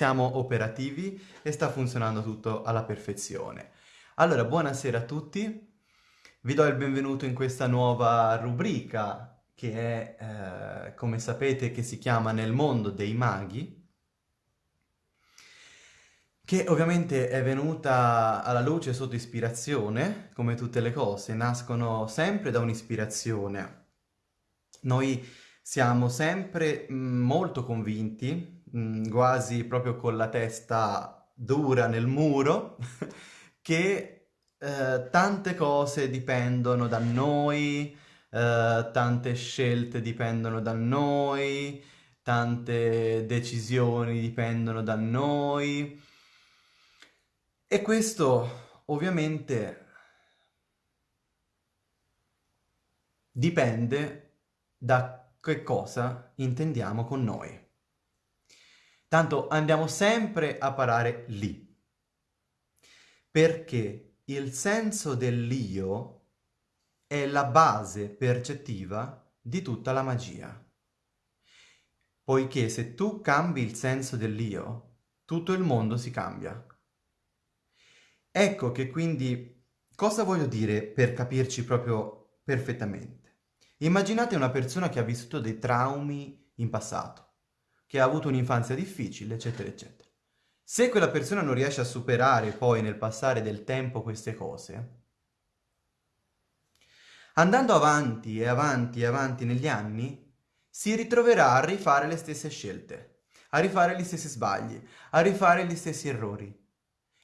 siamo operativi e sta funzionando tutto alla perfezione. Allora, buonasera a tutti. Vi do il benvenuto in questa nuova rubrica che è, eh, come sapete, che si chiama Nel mondo dei maghi che ovviamente è venuta alla luce sotto ispirazione, come tutte le cose, nascono sempre da un'ispirazione. Noi siamo sempre mm, molto convinti, mm, quasi proprio con la testa dura nel muro, che eh, tante cose dipendono da noi, eh, tante scelte dipendono da noi, tante decisioni dipendono da noi, e questo ovviamente dipende da che cosa intendiamo con noi. Tanto andiamo sempre a parare lì, perché il senso dell'io è la base percettiva di tutta la magia. Poiché se tu cambi il senso dell'io, tutto il mondo si cambia. Ecco che quindi cosa voglio dire per capirci proprio perfettamente. Immaginate una persona che ha vissuto dei traumi in passato, che ha avuto un'infanzia difficile, eccetera, eccetera. Se quella persona non riesce a superare poi nel passare del tempo queste cose, andando avanti e avanti e avanti negli anni, si ritroverà a rifare le stesse scelte, a rifare gli stessi sbagli, a rifare gli stessi errori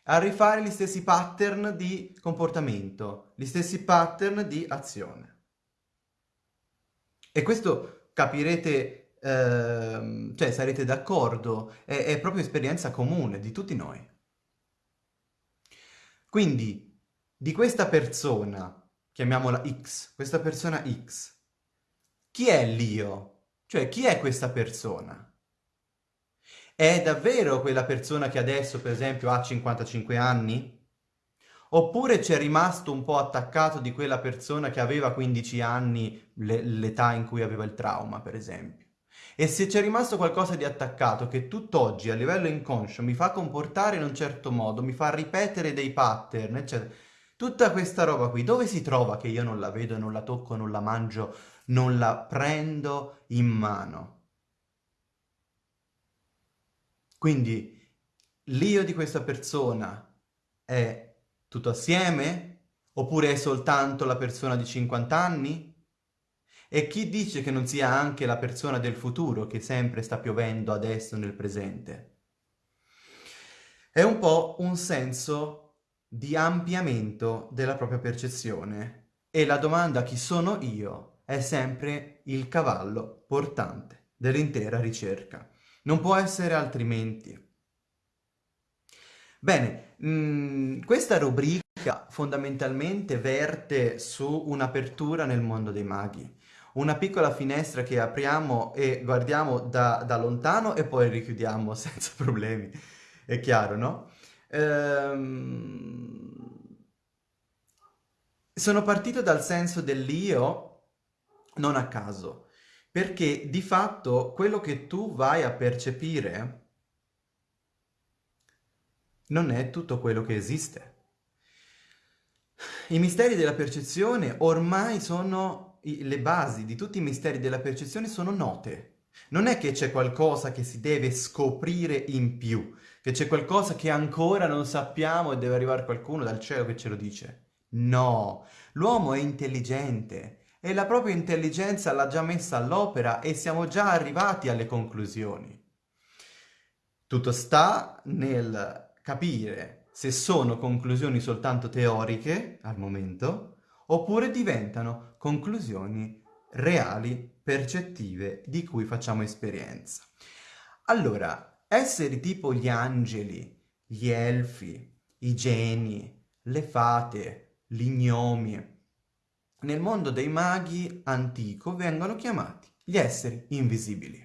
a rifare gli stessi pattern di comportamento, gli stessi pattern di azione. E questo capirete, eh, cioè sarete d'accordo, è, è proprio esperienza comune di tutti noi. Quindi, di questa persona, chiamiamola X, questa persona X, chi è l'io? Cioè, chi è questa persona? È davvero quella persona che adesso, per esempio, ha 55 anni? Oppure c'è rimasto un po' attaccato di quella persona che aveva 15 anni, l'età in cui aveva il trauma, per esempio? E se c'è rimasto qualcosa di attaccato che tutt'oggi a livello inconscio mi fa comportare in un certo modo, mi fa ripetere dei pattern, eccetera, tutta questa roba qui, dove si trova che io non la vedo, non la tocco, non la mangio, non la prendo in mano? Quindi l'io di questa persona è tutto assieme? Oppure è soltanto la persona di 50 anni? E chi dice che non sia anche la persona del futuro che sempre sta piovendo adesso nel presente? È un po' un senso di ampliamento della propria percezione e la domanda chi sono io è sempre il cavallo portante dell'intera ricerca. Non può essere altrimenti. Bene, mh, mm, questa rubrica fondamentalmente verte su un'apertura nel mondo dei maghi. Una piccola finestra che apriamo e guardiamo da, da lontano e poi richiudiamo senza problemi. È chiaro, no? Ehm... Sono partito dal senso dell'io non a caso perché di fatto quello che tu vai a percepire non è tutto quello che esiste. I misteri della percezione ormai sono, le basi di tutti i misteri della percezione sono note. Non è che c'è qualcosa che si deve scoprire in più, che c'è qualcosa che ancora non sappiamo e deve arrivare qualcuno dal cielo che ce lo dice. No, l'uomo è intelligente e la propria intelligenza l'ha già messa all'opera e siamo già arrivati alle conclusioni. Tutto sta nel capire se sono conclusioni soltanto teoriche, al momento, oppure diventano conclusioni reali, percettive, di cui facciamo esperienza. Allora, esseri tipo gli angeli, gli elfi, i geni, le fate, gli gnomi, nel mondo dei maghi antico vengono chiamati gli esseri invisibili.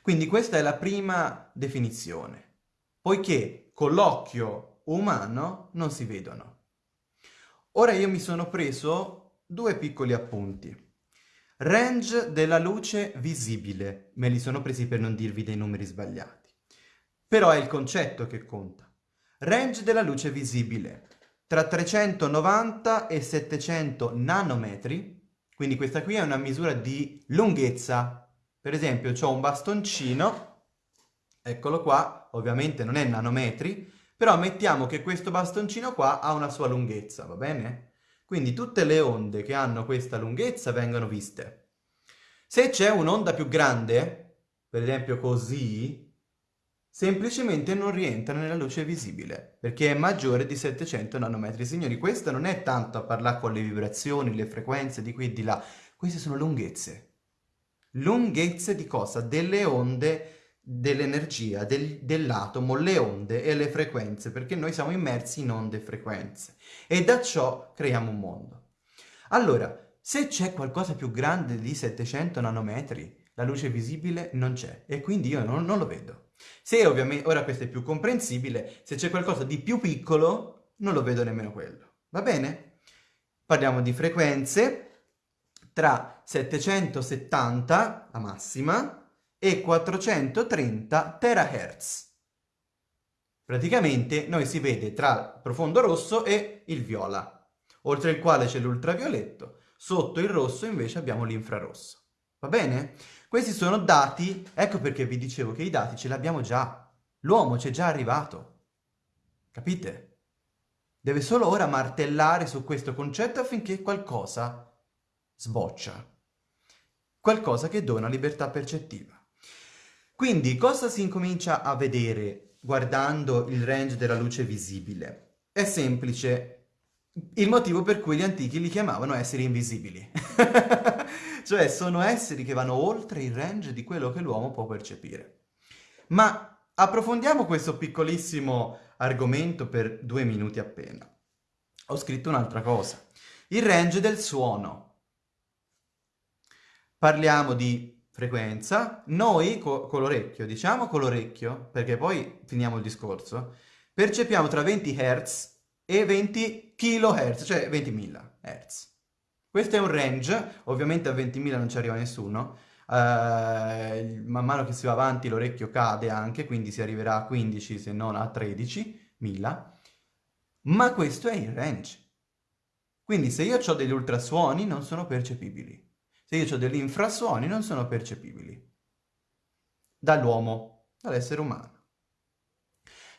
Quindi questa è la prima definizione, poiché con l'occhio umano non si vedono. Ora io mi sono preso due piccoli appunti. Range della luce visibile. Me li sono presi per non dirvi dei numeri sbagliati. Però è il concetto che conta. Range della luce visibile. Tra 390 e 700 nanometri. Quindi questa qui è una misura di lunghezza. Per esempio, ho un bastoncino. Eccolo qua. Ovviamente non è nanometri. Però mettiamo che questo bastoncino qua ha una sua lunghezza, va bene? Quindi tutte le onde che hanno questa lunghezza vengono viste. Se c'è un'onda più grande, per esempio così, semplicemente non rientra nella luce visibile, perché è maggiore di 700 nanometri. Signori, questo non è tanto a parlare con le vibrazioni, le frequenze di qui e di là, queste sono lunghezze. Lunghezze di cosa? Delle onde dell'energia, del, dell'atomo, le onde e le frequenze, perché noi siamo immersi in onde e frequenze e da ciò creiamo un mondo. Allora, se c'è qualcosa più grande di 700 nanometri, la luce visibile non c'è e quindi io non, non lo vedo. Se ovviamente, ora questo è più comprensibile, se c'è qualcosa di più piccolo, non lo vedo nemmeno quello. Va bene? Parliamo di frequenze tra 770, la massima, e 430 terahertz. Praticamente noi si vede tra il profondo rosso e il viola, oltre il quale c'è l'ultravioletto, sotto il rosso invece abbiamo l'infrarosso. Va bene? Questi sono dati, ecco perché vi dicevo che i dati ce li abbiamo già. L'uomo c'è già arrivato. Capite? Deve solo ora martellare su questo concetto affinché qualcosa sboccia. Qualcosa che dona libertà percettiva. Quindi cosa si incomincia a vedere guardando il range della luce visibile? È semplice, il motivo per cui gli antichi li chiamavano esseri invisibili. cioè sono esseri che vanno oltre il range di quello che l'uomo può percepire. Ma approfondiamo questo piccolissimo argomento per due minuti appena. Ho scritto un'altra cosa. Il range del suono. Parliamo di frequenza, noi co con l'orecchio, diciamo con l'orecchio, perché poi finiamo il discorso, percepiamo tra 20 Hz e 20 kHz, cioè 20.000 Hz. Questo è un range, ovviamente a 20.000 non ci arriva nessuno, uh, man mano che si va avanti l'orecchio cade anche, quindi si arriverà a 15 se non a 13.000, ma questo è il range. Quindi se io ho degli ultrasuoni non sono percepibili se io ho degli infrasuoni non sono percepibili dall'uomo, dall'essere umano.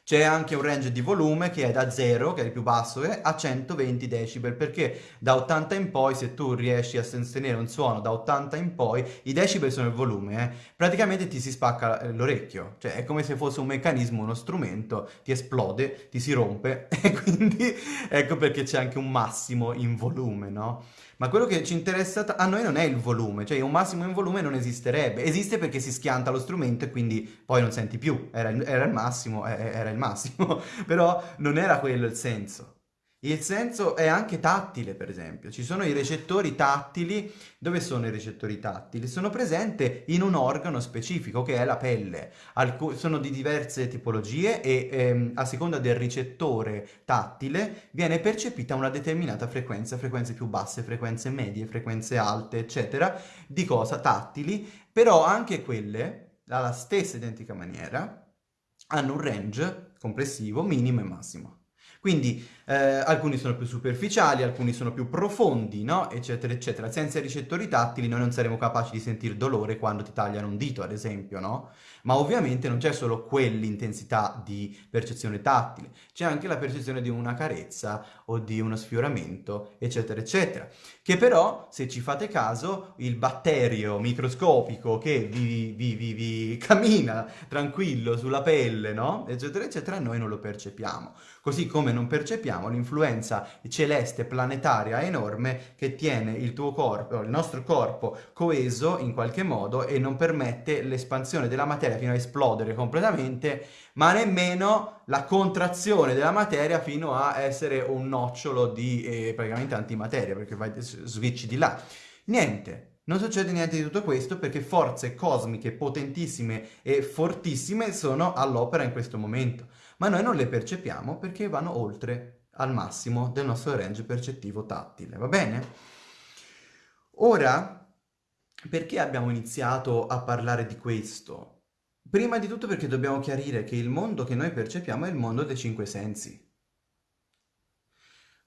C'è anche un range di volume che è da 0, che è il più basso, a 120 decibel, perché da 80 in poi, se tu riesci a sostenere un suono da 80 in poi, i decibel sono il volume, eh, praticamente ti si spacca eh, l'orecchio, cioè è come se fosse un meccanismo, uno strumento, ti esplode, ti si rompe, e quindi ecco perché c'è anche un massimo in volume, no? Ma quello che ci interessa a noi non è il volume, cioè un massimo in volume non esisterebbe. Esiste perché si schianta lo strumento e quindi poi non senti più. Era, era il massimo, era il massimo. Però non era quello il senso. Il senso è anche tattile, per esempio. Ci sono i recettori tattili. Dove sono i recettori tattili? Sono presenti in un organo specifico, che è la pelle. Alcu sono di diverse tipologie e ehm, a seconda del ricettore tattile viene percepita una determinata frequenza, frequenze più basse, frequenze medie, frequenze alte, eccetera, di cosa? Tattili. Però anche quelle, alla stessa identica maniera, hanno un range complessivo minimo e massimo. Quindi eh, alcuni sono più superficiali, alcuni sono più profondi, no? Eccetera, eccetera. Senza i ricettori tattili noi non saremo capaci di sentire dolore quando ti tagliano un dito, ad esempio, no? Ma ovviamente non c'è solo quell'intensità di percezione tattile, c'è anche la percezione di una carezza o di uno sfioramento, eccetera, eccetera. Che però, se ci fate caso, il batterio microscopico che vi, vi, vi, vi cammina tranquillo sulla pelle, no? Eccetera, eccetera, noi non lo percepiamo. Così come non percepiamo abbiamo l'influenza celeste planetaria enorme che tiene il tuo corpo, il nostro corpo coeso in qualche modo e non permette l'espansione della materia fino a esplodere completamente, ma nemmeno la contrazione della materia fino a essere un nocciolo di eh, praticamente antimateria, perché vai, switch di là. Niente, non succede niente di tutto questo perché forze cosmiche potentissime e fortissime sono all'opera in questo momento, ma noi non le percepiamo perché vanno oltre al massimo del nostro range percettivo tattile, va bene? Ora Perché abbiamo iniziato a parlare di questo? Prima di tutto perché dobbiamo chiarire che il mondo che noi percepiamo è il mondo dei cinque sensi.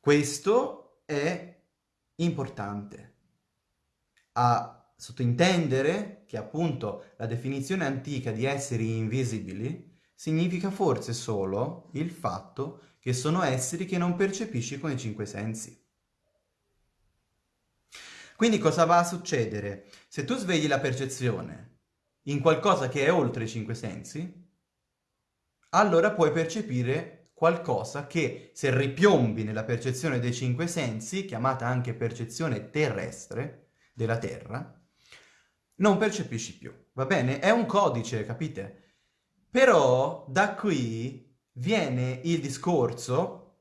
Questo è importante a sottintendere che appunto la definizione antica di esseri invisibili significa forse solo il fatto che sono esseri che non percepisci con i cinque sensi. Quindi cosa va a succedere? Se tu svegli la percezione in qualcosa che è oltre i cinque sensi, allora puoi percepire qualcosa che se ripiombi nella percezione dei cinque sensi, chiamata anche percezione terrestre della Terra, non percepisci più, va bene? È un codice, capite? Però da qui viene il discorso,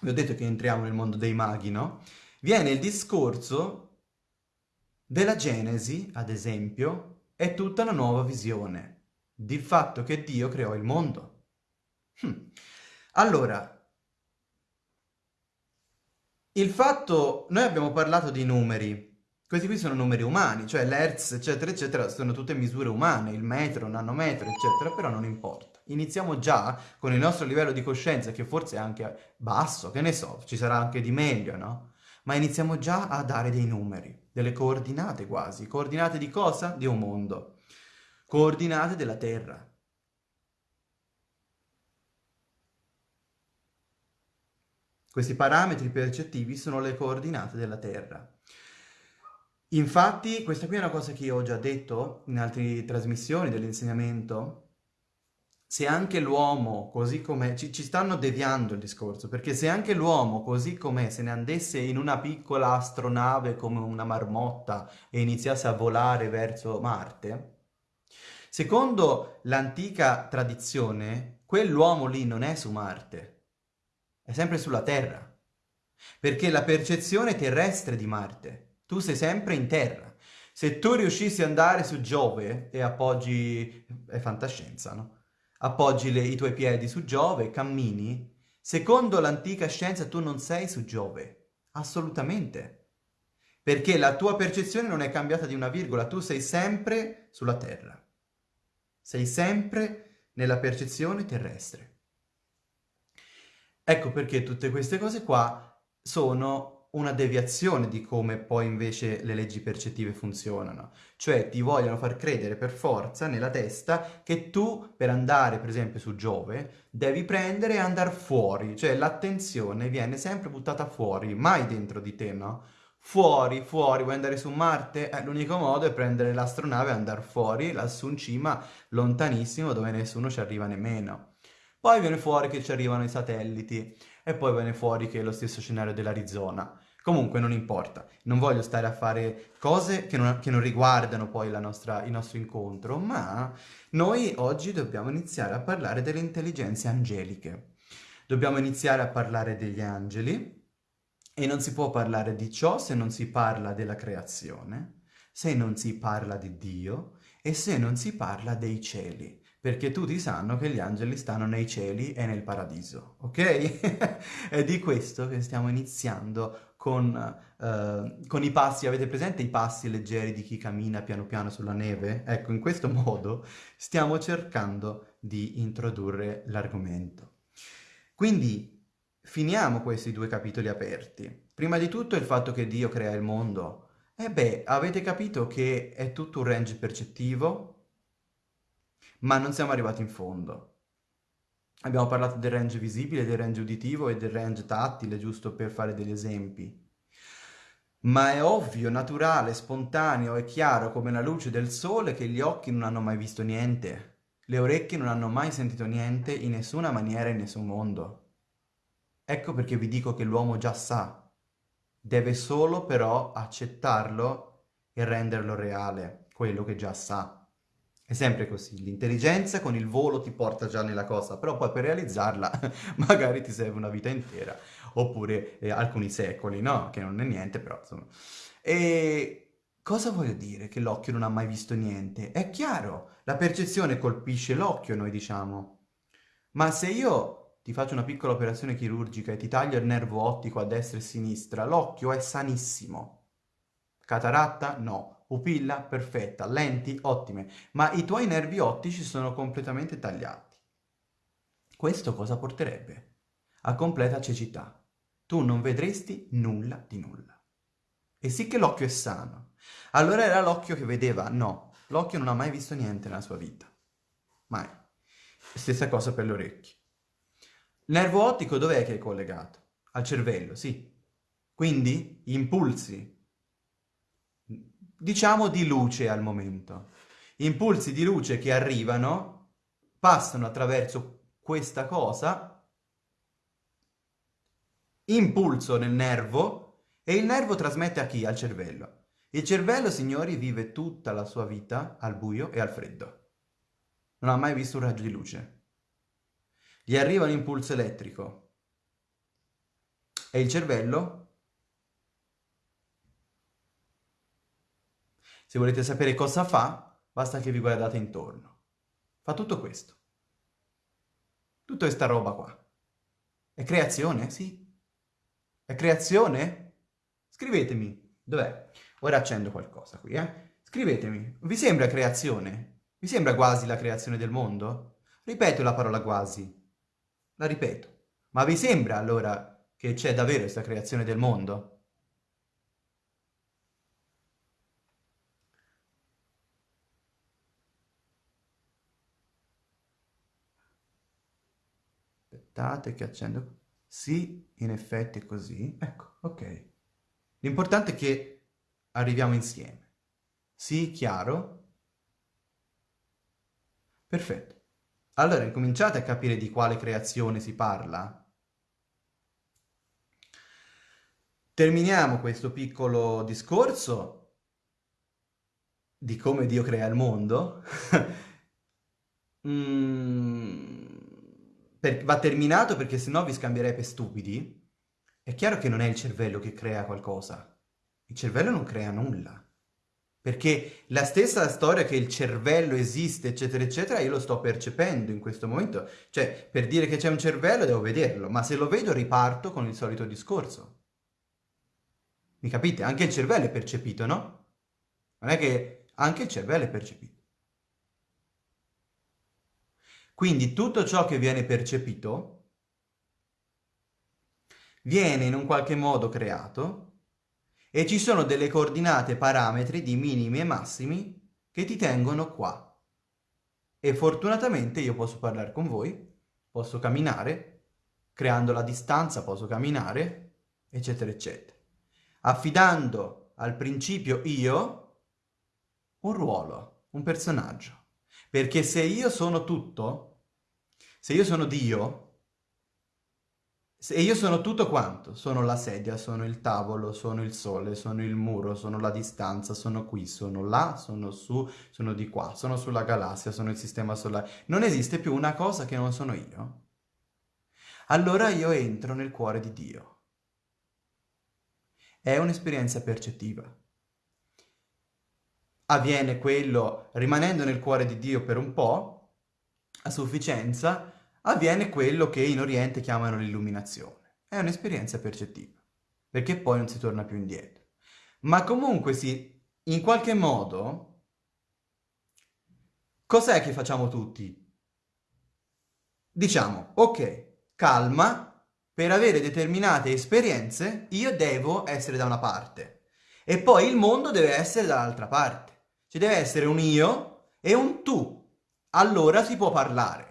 vi ho detto che entriamo nel mondo dei maghi, no? Viene il discorso della Genesi, ad esempio, è tutta una nuova visione di fatto che Dio creò il mondo. Hm. Allora, il fatto... Noi abbiamo parlato di numeri, questi qui sono numeri umani, cioè l'hertz, eccetera, eccetera, sono tutte misure umane, il metro, il nanometro, eccetera, però non importa. Iniziamo già con il nostro livello di coscienza, che forse è anche basso, che ne so, ci sarà anche di meglio, no? Ma iniziamo già a dare dei numeri delle coordinate quasi. Coordinate di cosa? Di un mondo. Coordinate della Terra. Questi parametri percettivi sono le coordinate della Terra. Infatti, questa qui è una cosa che io ho già detto in altre trasmissioni dell'insegnamento, se anche l'uomo, così come ci, ci, stanno deviando il discorso, perché se anche l'uomo, così com'è, se ne andasse in una piccola astronave come una marmotta e iniziasse a volare verso Marte, secondo l'antica tradizione, quell'uomo lì non è su Marte, è sempre sulla Terra, perché la percezione terrestre di Marte, tu sei sempre in Terra. Se tu riuscissi ad andare su Giove e appoggi... è fantascienza, no? appoggi le, i tuoi piedi su Giove, cammini, secondo l'antica scienza tu non sei su Giove, assolutamente. Perché la tua percezione non è cambiata di una virgola, tu sei sempre sulla Terra. Sei sempre nella percezione terrestre. Ecco perché tutte queste cose qua sono una deviazione di come poi invece le leggi percettive funzionano. Cioè ti vogliono far credere per forza nella testa che tu per andare per esempio su Giove devi prendere e andare fuori, cioè l'attenzione viene sempre buttata fuori, mai dentro di te, no? Fuori, fuori, vuoi andare su Marte? Eh, l'unico modo è prendere l'astronave e andare fuori, lassù in cima, lontanissimo, dove nessuno ci arriva nemmeno. Poi viene fuori che ci arrivano i satelliti e poi viene fuori che è lo stesso scenario dell'Arizona. Comunque non importa, non voglio stare a fare cose che non, che non riguardano poi nostra, il nostro incontro, ma noi oggi dobbiamo iniziare a parlare delle intelligenze angeliche. Dobbiamo iniziare a parlare degli angeli e non si può parlare di ciò se non si parla della creazione, se non si parla di Dio e se non si parla dei cieli perché tutti sanno che gli angeli stanno nei cieli e nel paradiso, ok? È di questo che stiamo iniziando con, uh, con, i passi, avete presente i passi leggeri di chi cammina piano piano sulla neve? Ecco, in questo modo stiamo cercando di introdurre l'argomento. Quindi finiamo questi due capitoli aperti. Prima di tutto il fatto che Dio crea il mondo. E eh beh, avete capito che è tutto un range percettivo? ma non siamo arrivati in fondo. Abbiamo parlato del range visibile, del range uditivo e del range tattile, giusto per fare degli esempi. Ma è ovvio, naturale, spontaneo e chiaro come la luce del sole che gli occhi non hanno mai visto niente, le orecchie non hanno mai sentito niente in nessuna maniera in nessun mondo. Ecco perché vi dico che l'uomo già sa, deve solo però accettarlo e renderlo reale, quello che già sa. È sempre così, l'intelligenza con il volo ti porta già nella cosa, però poi per realizzarla magari ti serve una vita intera, oppure eh, alcuni secoli, no? Che non è niente, però insomma. E cosa voglio dire che l'occhio non ha mai visto niente? È chiaro, la percezione colpisce l'occhio, noi diciamo. Ma se io ti faccio una piccola operazione chirurgica e ti taglio il nervo ottico a destra e a sinistra, l'occhio è sanissimo. Cataratta? No. Pupilla perfetta, lenti ottime, ma i tuoi nervi ottici sono completamente tagliati. Questo cosa porterebbe? A completa cecità. Tu non vedresti nulla di nulla. E sì che l'occhio è sano. Allora era l'occhio che vedeva? No, l'occhio non ha mai visto niente nella sua vita. Mai. Stessa cosa per le orecchie. Il nervo ottico dov'è che è collegato? Al cervello, sì. Quindi impulsi diciamo di luce al momento. Impulsi di luce che arrivano, passano attraverso questa cosa, impulso nel nervo, e il nervo trasmette a chi? Al cervello. Il cervello, signori, vive tutta la sua vita al buio e al freddo. Non ha mai visto un raggio di luce. Gli arriva un impulso elettrico. E il cervello Se volete sapere cosa fa, basta che vi guardate intorno. Fa tutto questo. Tutta questa roba qua. È creazione? Sì. È creazione? Scrivetemi. Dov'è? Ora accendo qualcosa qui, eh? Scrivetemi. Vi sembra creazione? Vi sembra quasi la creazione del mondo? Ripeto la parola quasi. La ripeto. Ma vi sembra allora che c'è davvero questa creazione del mondo? Aspettate che accendo. Sì, in effetti è così. Ecco, ok. L'importante è che arriviamo insieme. Sì, chiaro? Perfetto. Allora, incominciate a capire di quale creazione si parla. Terminiamo questo piccolo discorso di come Dio crea il mondo. mm per, va terminato perché sennò vi scambierei per stupidi, è chiaro che non è il cervello che crea qualcosa. Il cervello non crea nulla. Perché la stessa storia che il cervello esiste, eccetera, eccetera, io lo sto percependo in questo momento. Cioè, per dire che c'è un cervello devo vederlo, ma se lo vedo riparto con il solito discorso. Mi capite? Anche il cervello è percepito, no? Non è che anche il cervello è percepito. Quindi tutto ciò che viene percepito viene in un qualche modo creato e ci sono delle coordinate parametri di minimi e massimi che ti tengono qua. E fortunatamente io posso parlare con voi, posso camminare, creando la distanza posso camminare, eccetera, eccetera. Affidando al principio io un ruolo, un personaggio. Perché se io sono tutto, se io sono Dio, se io sono tutto quanto, sono la sedia, sono il tavolo, sono il sole, sono il muro, sono la distanza, sono qui, sono là, sono su, sono di qua, sono sulla galassia, sono il sistema solare. Non esiste più una cosa che non sono io. Allora io entro nel cuore di Dio. È un'esperienza percettiva. Avviene quello rimanendo nel cuore di Dio per un po', a sufficienza, avviene quello che in Oriente chiamano l'illuminazione. È un'esperienza percettiva, perché poi non si torna più indietro. Ma comunque sì, in qualche modo, cos'è che facciamo tutti? Diciamo, ok, calma, per avere determinate esperienze io devo essere da una parte e poi il mondo deve essere dall'altra parte. Ci deve essere un io e un tu allora si può parlare.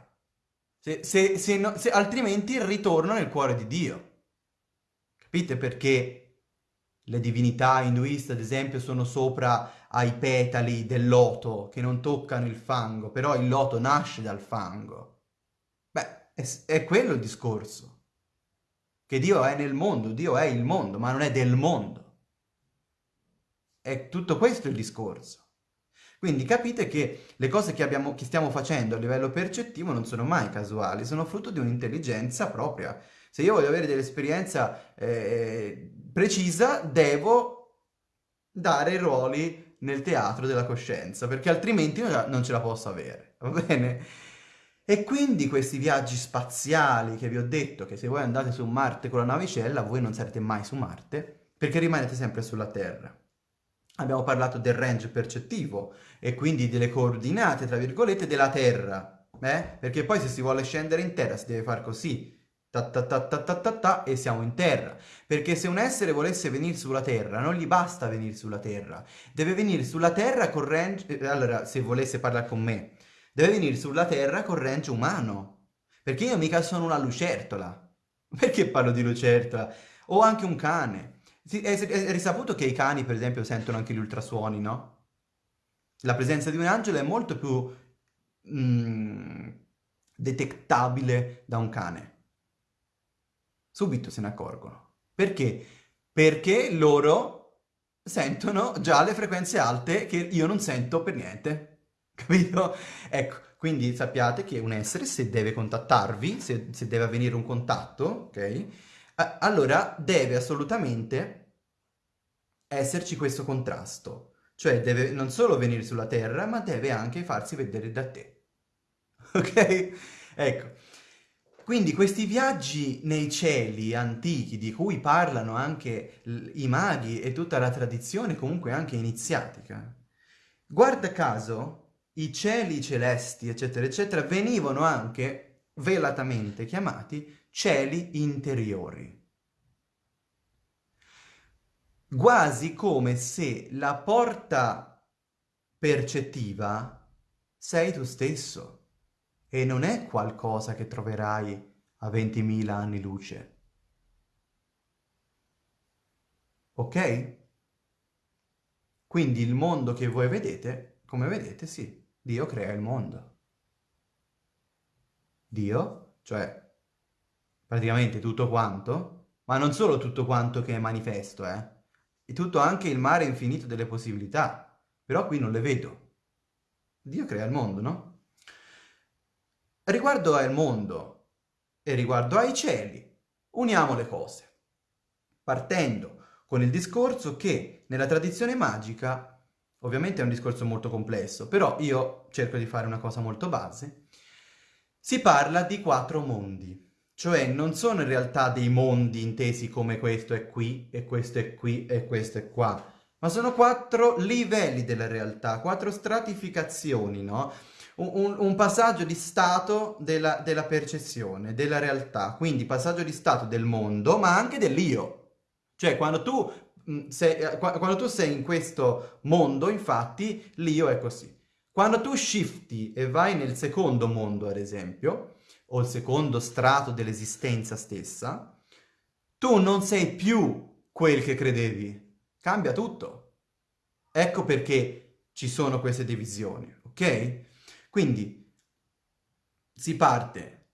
Se, se, se, no, altrimenti ritorno nel cuore di Dio. Capite perché le divinità induiste, ad esempio, sono sopra ai petali del loto che non toccano il fango, però il loto nasce dal fango. Beh, è, è quello il discorso. Che Dio è nel mondo, Dio è il mondo, ma non è del mondo. È tutto questo il discorso. Quindi capite che le cose che, abbiamo, che stiamo facendo a livello percettivo non sono mai casuali, sono frutto di un'intelligenza propria. Se io voglio avere dell'esperienza eh, precisa, devo dare ruoli nel teatro della coscienza, perché altrimenti non ce la posso avere, va bene? E quindi questi viaggi spaziali che vi ho detto, che se voi andate su Marte con la navicella, voi non sarete mai su Marte, perché rimanete sempre sulla Terra. Abbiamo parlato del range percettivo e quindi delle coordinate, tra virgolette, della Terra, eh? Perché poi se si vuole scendere in Terra si deve fare così, ta ta ta ta ta ta ta e siamo in terra. Perché se un essere volesse venire sulla terra, non gli basta venire sulla terra, deve venire sulla terra con range... Eh, allora, se volesse parlare con me, deve venire sulla terra con range umano. Perché io mica sono una lucertola. Perché parlo di lucertola? O anche un cane. È, è risaputo che i cani, per esempio, sentono anche gli ultrasuoni, no? La presenza di un angelo è molto più mm, detectabile da un cane subito se ne accorgono. Perché? Perché loro sentono già le frequenze alte che io non sento per niente. Capito? Ecco, quindi sappiate che un essere, se deve contattarvi, se, se deve avvenire un contatto, ok? Allora deve assolutamente esserci questo contrasto. Cioè deve non solo venire sulla Terra, ma deve anche farsi vedere da te. Ok? Ecco. Quindi questi viaggi nei cieli antichi, di cui parlano anche i maghi e tutta la tradizione comunque anche iniziatica, guarda caso i cieli celesti, eccetera, eccetera, venivano anche velatamente chiamati cieli interiori. Quasi come se la porta percettiva sei tu stesso e non è qualcosa che troverai a 20.000 anni luce. Ok? Quindi il mondo che voi vedete, come vedete, sì, Dio crea il mondo. Dio, cioè praticamente tutto quanto, ma non solo tutto quanto che è manifesto, eh, è tutto anche il mare infinito delle possibilità, però qui non le vedo. Dio crea il mondo, no? Riguardo al mondo e riguardo ai cieli, uniamo le cose, partendo con il discorso che nella tradizione magica, ovviamente è un discorso molto complesso, però io cerco di fare una cosa molto base, si parla di quattro mondi, cioè non sono in realtà dei mondi intesi come questo è qui, e questo è qui, e questo è qua, ma sono quattro livelli della realtà, quattro stratificazioni, no? un, un passaggio di stato della, della percezione, della realtà, quindi passaggio di stato del mondo, ma anche dell'io. Cioè, quando tu, mm, sei, eh, quando tu sei in questo mondo, infatti, l'io è così. Quando tu shifti e vai nel secondo mondo, ad esempio, o il secondo strato dell'esistenza stessa, tu non sei più quel che credevi. Cambia tutto. Ecco perché ci sono queste divisioni, ok? Quindi si parte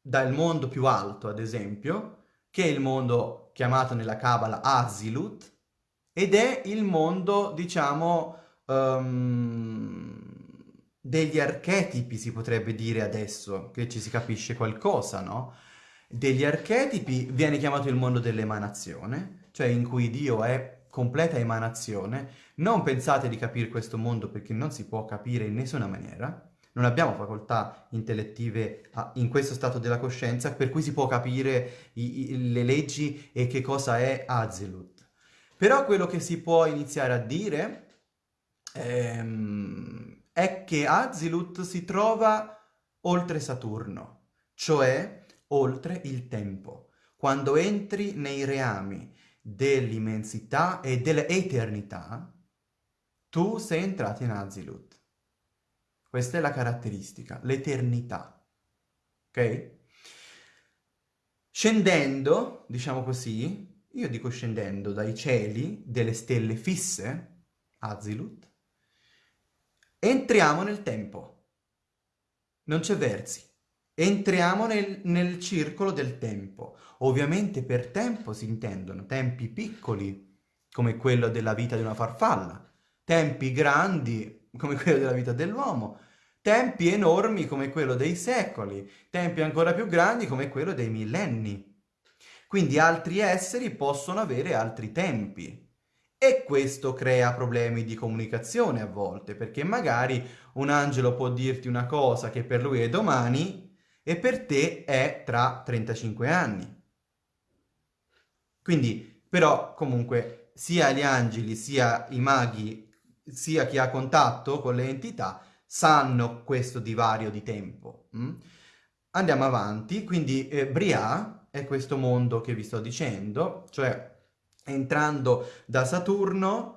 dal mondo più alto, ad esempio, che è il mondo chiamato nella Kabbalah Azilut, ed è il mondo, diciamo, um, degli archetipi, si potrebbe dire adesso, che ci si capisce qualcosa, no? Degli archetipi viene chiamato il mondo dell'emanazione, cioè in cui Dio è completa emanazione. Non pensate di capire questo mondo perché non si può capire in nessuna maniera non abbiamo facoltà intellettive in questo stato della coscienza per cui si può capire i, i, le leggi e che cosa è Azilut. Però quello che si può iniziare a dire ehm, è che Azilut si trova oltre Saturno, cioè oltre il tempo. Quando entri nei reami dell'immensità e dell'eternità, tu sei entrato in Azilut. Questa è la caratteristica, l'eternità. Ok? Scendendo, diciamo così, io dico scendendo dai cieli delle stelle fisse, Azilut, entriamo nel tempo. Non c'è versi. Entriamo nel, nel circolo del tempo. Ovviamente per tempo si intendono tempi piccoli, come quello della vita di una farfalla, tempi grandi, come quello della vita dell'uomo, tempi enormi come quello dei secoli, tempi ancora più grandi come quello dei millenni. Quindi altri esseri possono avere altri tempi. E questo crea problemi di comunicazione a volte, perché magari un angelo può dirti una cosa che per lui è domani e per te è tra 35 anni. Quindi, però, comunque, sia gli angeli, sia i maghi, sia chi ha contatto con le entità, sanno questo divario di tempo. Mm? Andiamo avanti, quindi eh, Bria è questo mondo che vi sto dicendo, cioè entrando da Saturno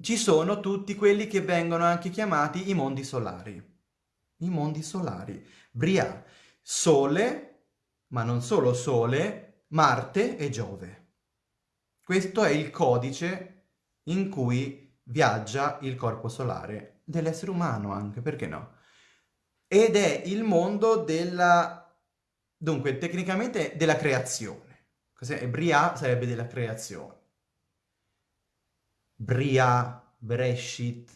ci sono tutti quelli che vengono anche chiamati i mondi solari. I mondi solari. Bria, Sole, ma non solo Sole, Marte e Giove. Questo è il codice in cui viaggia il corpo solare, dell'essere umano anche, perché no? Ed è il mondo della... dunque, tecnicamente della creazione. Cos'è? Bria sarebbe della creazione. Bria, Breshit,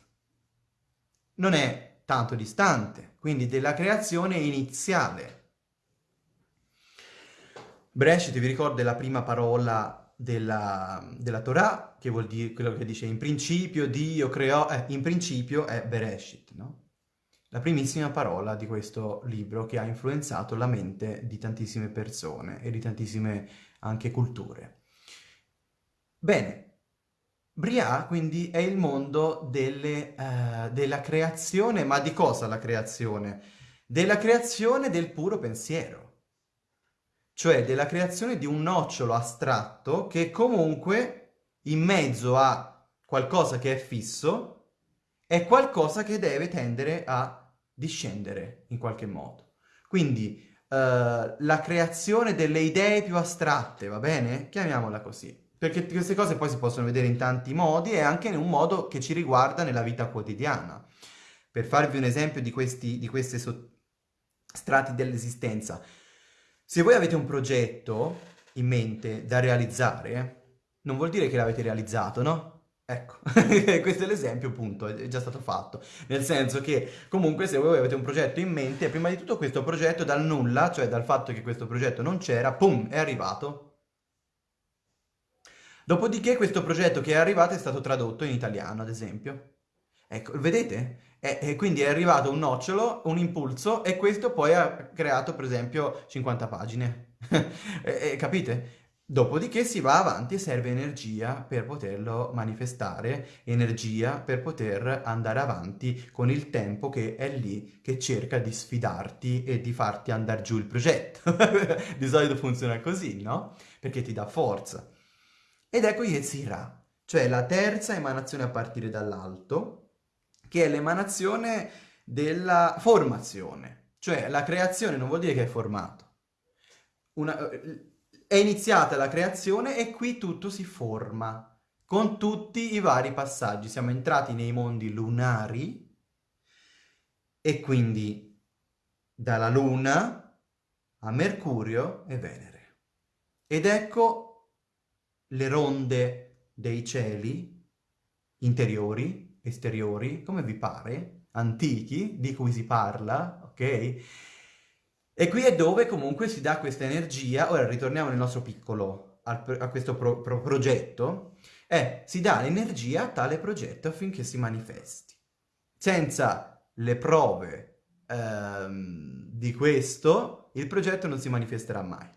non è tanto distante, quindi della creazione iniziale. Breshit, vi ricordo, è la prima parola della, della Torah, che vuol dire quello che dice in principio Dio creò, eh, in principio è Bereshit, no? La primissima parola di questo libro che ha influenzato la mente di tantissime persone e di tantissime anche culture. Bene, Bria quindi è il mondo delle, uh, della creazione, ma di cosa la creazione? Della creazione del puro pensiero, cioè della creazione di un nocciolo astratto che comunque in mezzo a qualcosa che è fisso è qualcosa che deve tendere a discendere in qualche modo. Quindi la creazione delle idee più astratte, va bene? Chiamiamola così. Perché queste cose poi si possono vedere in tanti modi e anche in un modo che ci riguarda nella vita quotidiana. Per farvi un esempio di questi, di questi so strati dell'esistenza, se voi avete un progetto in mente da realizzare, non vuol dire che l'avete realizzato, no? Ecco, questo è l'esempio, appunto, è già stato fatto. Nel senso che, comunque, se voi avete un progetto in mente, prima di tutto questo progetto dal nulla, cioè dal fatto che questo progetto non c'era, pum, è arrivato Dopodiché questo progetto che è arrivato è stato tradotto in italiano, ad esempio. Ecco, vedete? E, quindi è arrivato un nocciolo, un impulso, e questo poi ha creato, per esempio, 50 pagine. e, e, capite? Dopodiché si va avanti e serve energia per poterlo manifestare, energia per poter andare avanti con il tempo che è lì, che cerca di sfidarti e di farti andare giù il progetto. di solito funziona così, no? Perché ti dà forza. Ed ecco Yetzirah, cioè la terza emanazione a partire dall'alto, che è l'emanazione della formazione. Cioè la creazione non vuol dire che è formato. Una, è iniziata la creazione e qui tutto si forma, con tutti i vari passaggi. Siamo entrati nei mondi lunari e quindi dalla Luna a Mercurio e Venere. Ed ecco le ronde dei cieli, interiori, esteriori, come vi pare, antichi, di cui si parla, ok? E qui è dove comunque si dà questa energia, ora ritorniamo nel nostro piccolo, a, a questo pro, pro progetto, eh, si dà l'energia a tale progetto affinché si manifesti. Senza le prove ehm, di questo, il progetto non si manifesterà mai.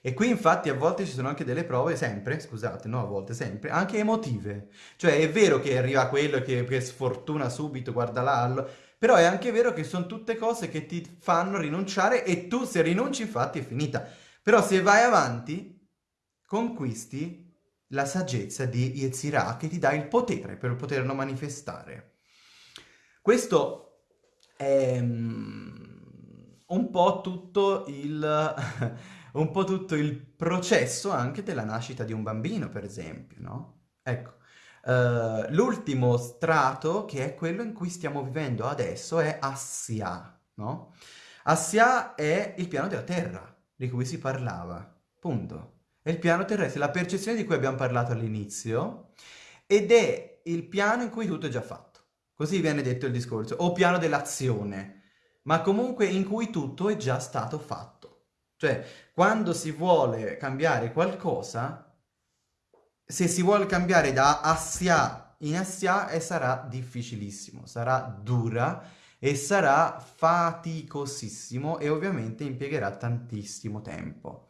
E qui infatti a volte ci sono anche delle prove, sempre, scusate, no a volte, sempre, anche emotive. Cioè è vero che arriva quello che, che sfortuna subito, guarda là, però è anche vero che sono tutte cose che ti fanno rinunciare e tu se rinunci infatti è finita. Però se vai avanti, conquisti la saggezza di Yetzirah che ti dà il potere per poterlo manifestare. Questo è um, un po' tutto il... po' tutto il processo anche della nascita di un bambino, per esempio, no? Ecco, uh, l'ultimo strato, che è quello in cui stiamo vivendo adesso, è Assia, no? Assia è il piano della Terra, di cui si parlava, punto. È il piano terrestre, la percezione di cui abbiamo parlato all'inizio, ed è il piano in cui tutto è già fatto. Così viene detto il discorso, o piano dell'azione, ma comunque in cui tutto è già stato fatto. Cioè, quando si vuole cambiare qualcosa, se si vuole cambiare da assia in assia, eh, sarà difficilissimo, sarà dura e sarà faticosissimo e ovviamente impiegherà tantissimo tempo.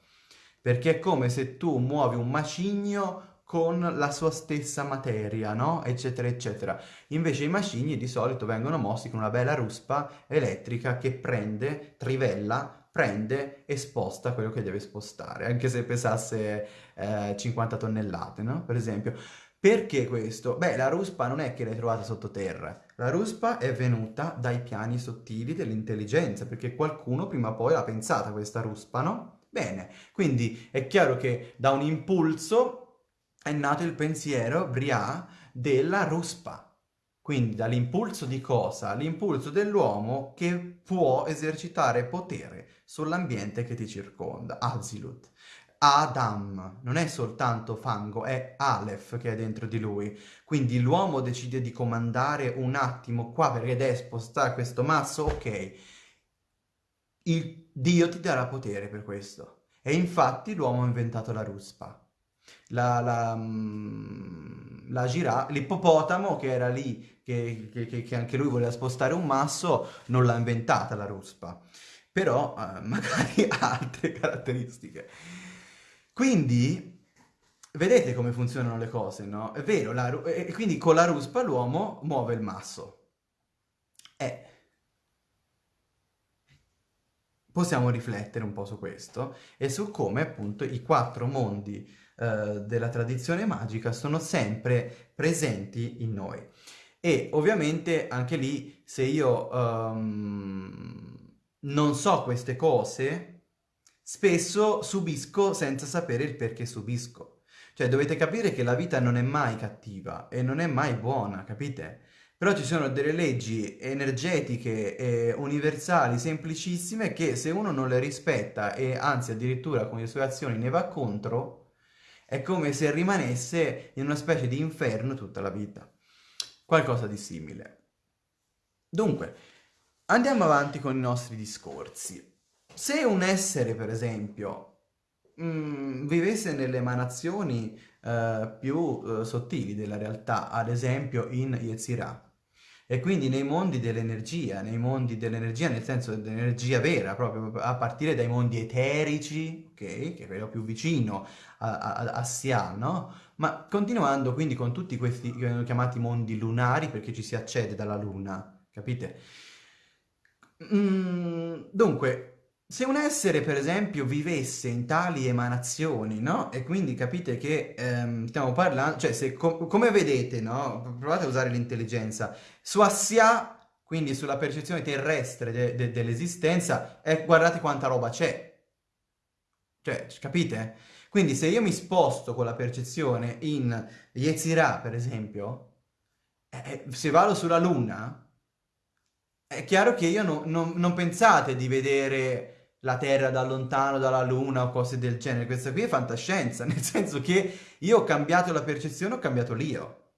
Perché è come se tu muovi un macigno con la sua stessa materia, no? Eccetera, eccetera. Invece i macigni di solito vengono mossi con una bella ruspa elettrica che prende, trivella, prende e sposta quello che deve spostare, anche se pesasse eh, 50 tonnellate, no? Per esempio. Perché questo? Beh, la ruspa non è che l'hai trovata sottoterra, la ruspa è venuta dai piani sottili dell'intelligenza, perché qualcuno prima o poi l'ha pensata questa ruspa, no? Bene, quindi è chiaro che da un impulso è nato il pensiero Brià della ruspa. Quindi dall'impulso di cosa? L'impulso dell'uomo che può esercitare potere sull'ambiente che ti circonda, Azilut. Adam, non è soltanto fango, è Aleph che è dentro di lui. Quindi l'uomo decide di comandare un attimo qua perché deve spostare questo masso, ok. Il Dio ti darà potere per questo. E infatti l'uomo ha inventato la ruspa la, la, mm, la giraffa, l'ippopotamo che era lì, che, che, che, anche lui voleva spostare un masso, non l'ha inventata la ruspa, però eh, magari ha altre caratteristiche. Quindi, vedete come funzionano le cose, no? È vero, la, e quindi con la ruspa l'uomo muove il masso. Eh, possiamo riflettere un po' su questo e su come appunto i quattro mondi eh, della tradizione magica sono sempre presenti in noi. E ovviamente anche lì, se io um, non so queste cose, spesso subisco senza sapere il perché subisco. Cioè dovete capire che la vita non è mai cattiva e non è mai buona, capite? Però ci sono delle leggi energetiche e universali semplicissime che se uno non le rispetta e anzi addirittura con le sue azioni ne va contro, è come se rimanesse in una specie di inferno tutta la vita. Qualcosa di simile. Dunque, andiamo avanti con i nostri discorsi. Se un essere, per esempio, mh, mm, vivesse nelle emanazioni uh, più uh, sottili della realtà, ad esempio in Yetzirah, e quindi nei mondi dell'energia, nei mondi dell'energia nel senso dell'energia vera, proprio a partire dai mondi eterici, ok, che è quello più vicino a, a, a Sia, no? Ma continuando quindi con tutti questi che vengono chiamati mondi lunari perché ci si accede dalla luna, capite? Mm, dunque, se un essere, per esempio, vivesse in tali emanazioni, no? E quindi capite che ehm, stiamo parlando, cioè, se com come vedete, no? Provate a usare l'intelligenza. Su Assia, quindi sulla percezione terrestre de de dell'esistenza, eh, guardate quanta roba c'è. Cioè, capite? Quindi se io mi sposto con la percezione in Yetzirah, per esempio, eh, se vado sulla Luna, è chiaro che io no, non, non pensate di vedere la Terra da lontano, dalla Luna o cose del genere. Questa qui è fantascienza, nel senso che io ho cambiato la percezione, ho cambiato l'io.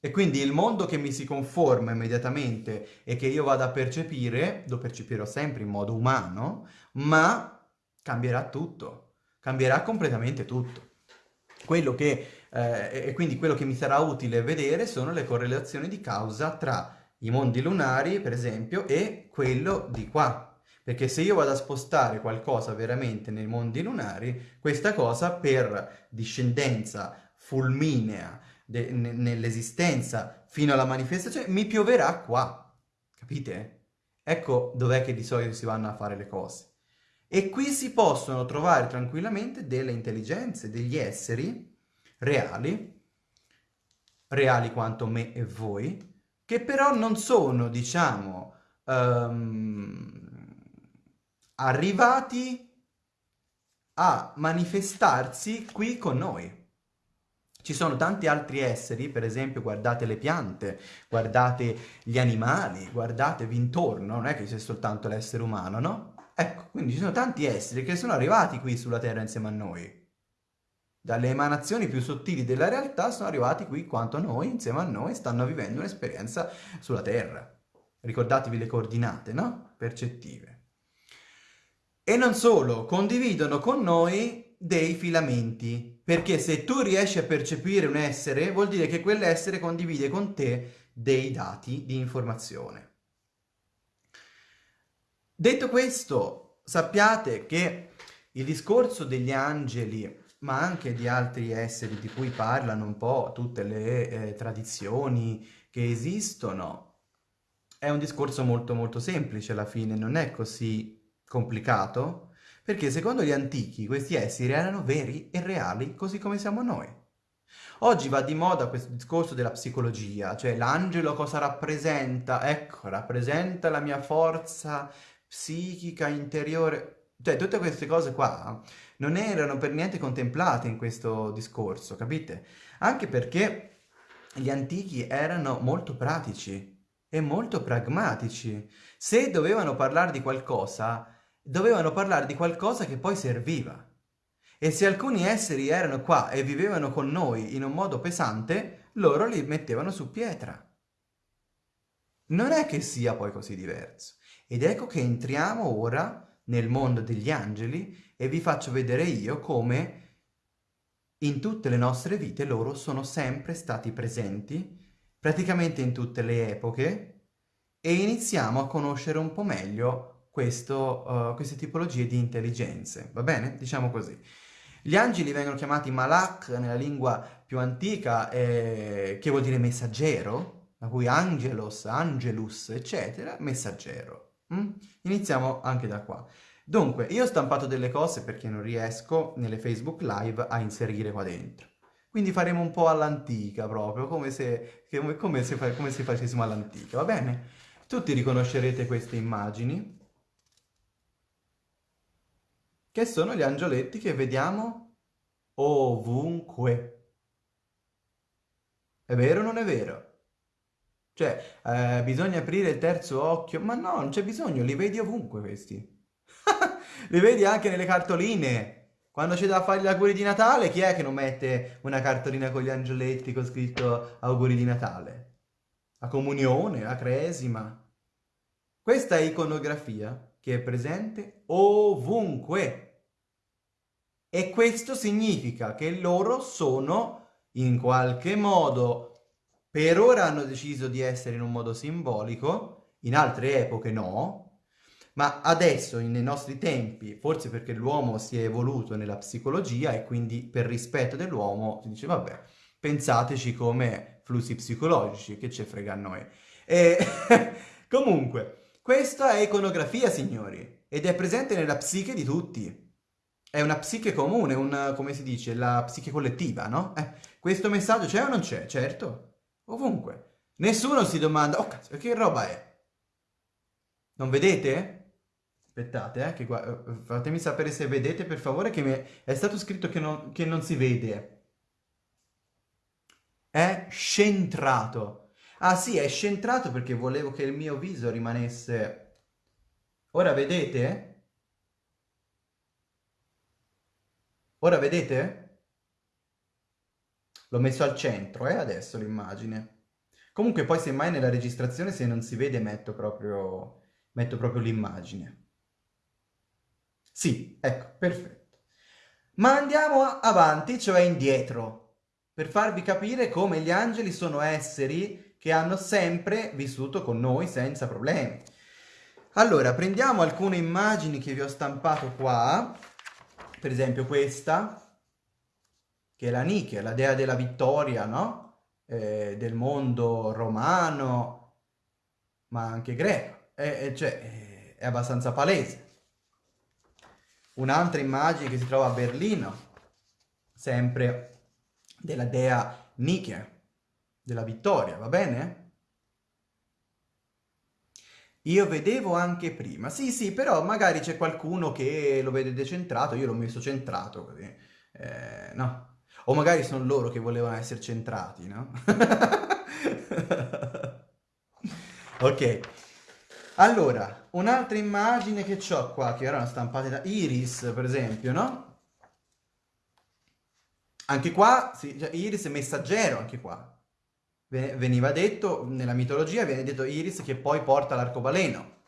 E quindi il mondo che mi si conforma immediatamente e che io vado a percepire, lo percepirò sempre in modo umano, ma cambierà tutto, cambierà completamente tutto. Quello che, eh, e quindi quello che mi sarà utile vedere sono le correlazioni di causa tra i mondi lunari, per esempio, e quello di qua, perché se io vado a spostare qualcosa veramente nei mondi lunari, questa cosa per discendenza fulminea nell'esistenza fino alla manifestazione mi pioverà qua, capite? Ecco dov'è che di solito si vanno a fare le cose. E qui si possono trovare tranquillamente delle intelligenze, degli esseri reali, reali quanto me e voi, che però non sono, diciamo, um, arrivati a manifestarsi qui con noi. Ci sono tanti altri esseri, per esempio guardate le piante, guardate gli animali, guardatevi intorno, non è che c'è soltanto l'essere umano, no? Ecco, quindi ci sono tanti esseri che sono arrivati qui sulla Terra insieme a noi. Dalle emanazioni più sottili della realtà sono arrivati qui quanto noi, insieme a noi, stanno vivendo un'esperienza sulla Terra. Ricordatevi le coordinate, no? Percettive. E non solo, condividono con noi dei filamenti, perché se tu riesci a percepire un essere, vuol dire che quell'essere condivide con te dei dati di informazione. Detto questo, sappiate che il discorso degli angeli ma anche di altri esseri di cui parlano un po' tutte le eh, tradizioni che esistono, è un discorso molto molto semplice alla fine, non è così complicato, perché secondo gli antichi questi esseri erano veri e reali, così come siamo noi. Oggi va di moda questo discorso della psicologia, cioè l'angelo cosa rappresenta? Ecco, rappresenta la mia forza psichica interiore. Cioè, tutte queste cose qua non erano per niente contemplate in questo discorso, capite? Anche perché gli antichi erano molto pratici e molto pragmatici. Se dovevano parlare di qualcosa, dovevano parlare di qualcosa che poi serviva. E se alcuni esseri erano qua e vivevano con noi in un modo pesante, loro li mettevano su pietra. Non è che sia poi così diverso. Ed ecco che entriamo ora nel mondo degli angeli e vi faccio vedere io come in tutte le nostre vite loro sono sempre stati presenti, praticamente in tutte le epoche, e iniziamo a conoscere un po' meglio questo, uh, queste tipologie di intelligenze, va bene? Diciamo così. Gli angeli vengono chiamati malak nella lingua più antica, eh, che vuol dire messaggero, da cui angelos, angelus, eccetera, messaggero. Mm? Iniziamo anche da qua. Dunque, io ho stampato delle cose perché non riesco nelle Facebook Live a inserire qua dentro. Quindi faremo un po' all'antica proprio, come se, come, se, come se facessimo all'antica, va bene? Tutti riconoscerete queste immagini che sono gli angioletti che vediamo ovunque. È vero o non è vero? Cioè, eh, bisogna aprire il terzo occhio? Ma no, non c'è bisogno, li vedi ovunque questi. li vedi anche nelle cartoline. Quando c'è da fare gli auguri di Natale, chi è che non mette una cartolina con gli angioletti con scritto auguri di Natale? La comunione, la cresima. Questa è iconografia che è presente ovunque. E questo significa che loro sono, in qualche modo, per ora hanno deciso di essere in un modo simbolico, in altre epoche no, ma adesso, nei nostri tempi, forse perché l'uomo si è evoluto nella psicologia e quindi per rispetto dell'uomo si dice, vabbè, pensateci come flussi psicologici, che ce frega a noi. E comunque, questa è iconografia, signori, ed è presente nella psiche di tutti. È una psiche comune, una, come si dice, la psiche collettiva, no? Eh, questo messaggio c'è o non c'è? Certo, ovunque. Nessuno si domanda, oh cazzo, che roba è? Non vedete? Aspettate, eh, che eh, fatemi sapere se vedete, per favore, che mi è stato scritto che non, che non si vede. È scentrato. Ah sì, è scentrato perché volevo che il mio viso rimanesse... Ora vedete? Ora vedete? L'ho messo al centro, eh, adesso l'immagine. Comunque poi semmai nella registrazione se non si vede metto proprio, metto proprio l'immagine. Sì, ecco, perfetto. Ma andiamo avanti, cioè indietro, per farvi capire come gli angeli sono esseri che hanno sempre vissuto con noi senza problemi. Allora, prendiamo alcune immagini che vi ho stampato qua, per esempio questa, che è la Nike, la dea della vittoria, no? Eh, del mondo romano, ma anche greco, eh, eh, cioè è abbastanza palese. Un'altra immagine che si trova a Berlino, sempre della dea Nike, della vittoria, va bene? Io vedevo anche prima, sì sì, però magari c'è qualcuno che lo vede decentrato, io l'ho messo centrato così, eh, no? O magari sono loro che volevano essere centrati, no? ok, allora, un'altra immagine che ho qua, che erano stampate da Iris, per esempio, no? Anche qua, sì, cioè, Iris è messaggero, anche qua veniva detto, nella mitologia viene detto Iris che poi porta l'arcobaleno.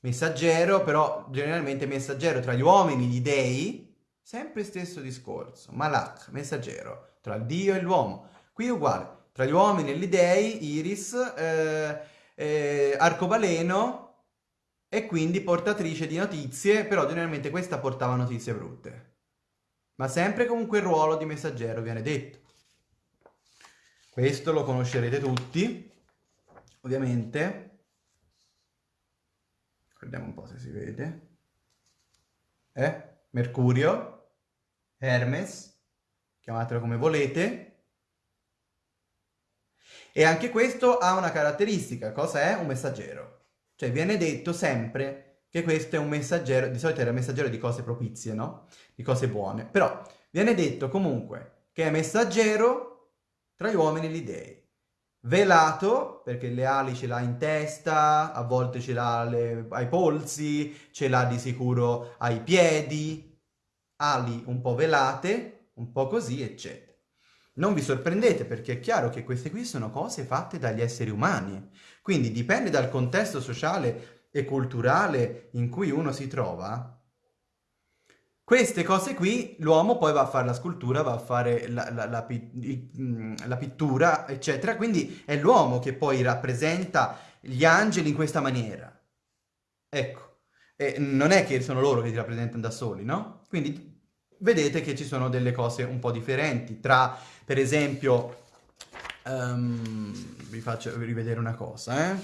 Messaggero, però generalmente messaggero tra gli uomini, gli dei, sempre stesso discorso. Malak, messaggero, tra Dio e l'uomo. Qui è uguale, tra gli uomini e gli dei, Iris, eh, eh, arcobaleno e quindi portatrice di notizie, però generalmente questa portava notizie brutte. ma sempre comunque il ruolo di messaggero viene detto. Questo lo conoscerete tutti, ovviamente. Guardiamo un po' se si vede. Eh? Mercurio, Hermes, chiamatelo come volete. E anche questo ha una caratteristica, cosa è? Un messaggero. Cioè viene detto sempre che questo è un messaggero, di solito era messaggero di cose propizie, no? Di cose buone. Però viene detto comunque che è messaggero tra gli uomini e gli dei. Velato, perché le ali ce l'ha in testa, a volte ce l'ha ai polsi, ce l'ha di sicuro ai piedi, ali un po' velate, un po' così, eccetera. Non vi sorprendete perché è chiaro che queste qui sono cose fatte dagli esseri umani, quindi dipende dal contesto sociale e culturale in cui uno si trova, queste cose qui l'uomo poi va a fare la scultura, va a fare la, la, la, mm, la pittura, eccetera, quindi è l'uomo che poi rappresenta gli angeli in questa maniera. Ecco, e non è che sono loro che ti rappresentano da soli, no? Quindi vedete che ci sono delle cose un po' differenti tra, per esempio, um, vi faccio rivedere una cosa, eh?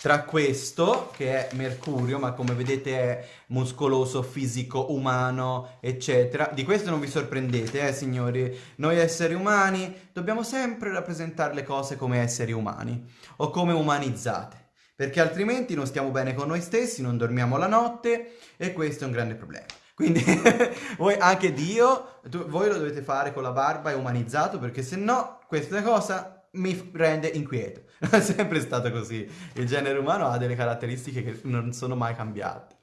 Tra questo, che è Mercurio, ma come vedete è muscoloso, fisico, umano, eccetera. Di questo non vi sorprendete, eh, signori. Noi esseri umani dobbiamo sempre rappresentare le cose come esseri umani, o come umanizzate. Perché altrimenti non stiamo bene con noi stessi, non dormiamo la notte, e questo è un grande problema. Quindi voi, anche Dio, tu, voi lo dovete fare con la barba e umanizzato, perché se no questa cosa mi rende inquieto. È sempre stato così. Il genere umano ha delle caratteristiche che non sono mai cambiate.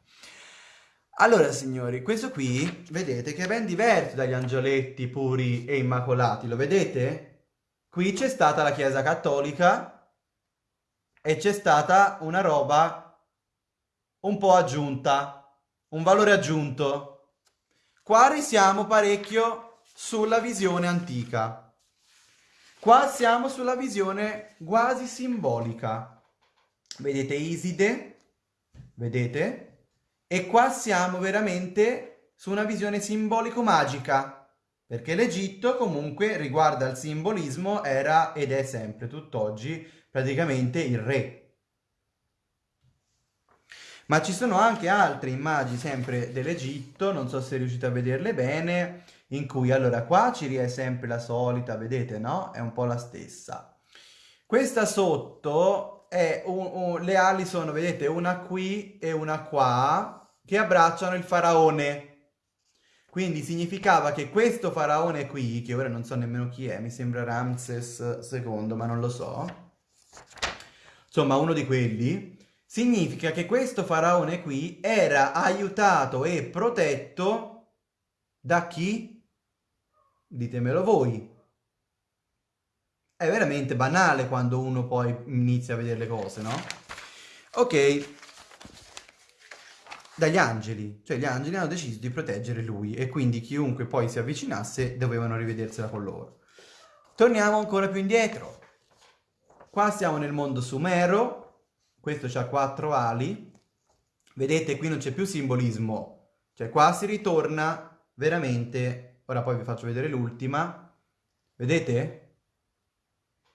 Allora, signori, questo qui, vedete che è ben diverso dagli angioletti puri e immacolati, lo vedete? Qui c'è stata la Chiesa Cattolica e c'è stata una roba un po' aggiunta, un valore aggiunto. Qua risiamo parecchio sulla visione antica. Qua siamo sulla visione quasi simbolica. Vedete Iside? Vedete? E qua siamo veramente su una visione simbolico-magica. Perché l'Egitto comunque riguardo al simbolismo era ed è sempre tutt'oggi praticamente il re. Ma ci sono anche altre immagini sempre dell'Egitto, non so se riuscite a vederle bene, in cui allora qua ci è sempre la solita, vedete no? È un po' la stessa. Questa sotto è un, un, le ali sono, vedete, una qui e una qua che abbracciano il faraone. Quindi significava che questo faraone qui, che ora non so nemmeno chi è, mi sembra Ramses II, ma non lo so. Insomma, uno di quelli, significa che questo faraone qui era aiutato e protetto da chi? Ditemelo voi. È veramente banale quando uno poi inizia a vedere le cose, no? Ok. Dagli angeli. Cioè gli angeli hanno deciso di proteggere lui e quindi chiunque poi si avvicinasse dovevano rivedersela con loro. Torniamo ancora più indietro. Qua siamo nel mondo sumero. Questo ha quattro ali. Vedete, qui non c'è più simbolismo. Cioè qua si ritorna veramente Ora poi vi faccio vedere l'ultima. Vedete?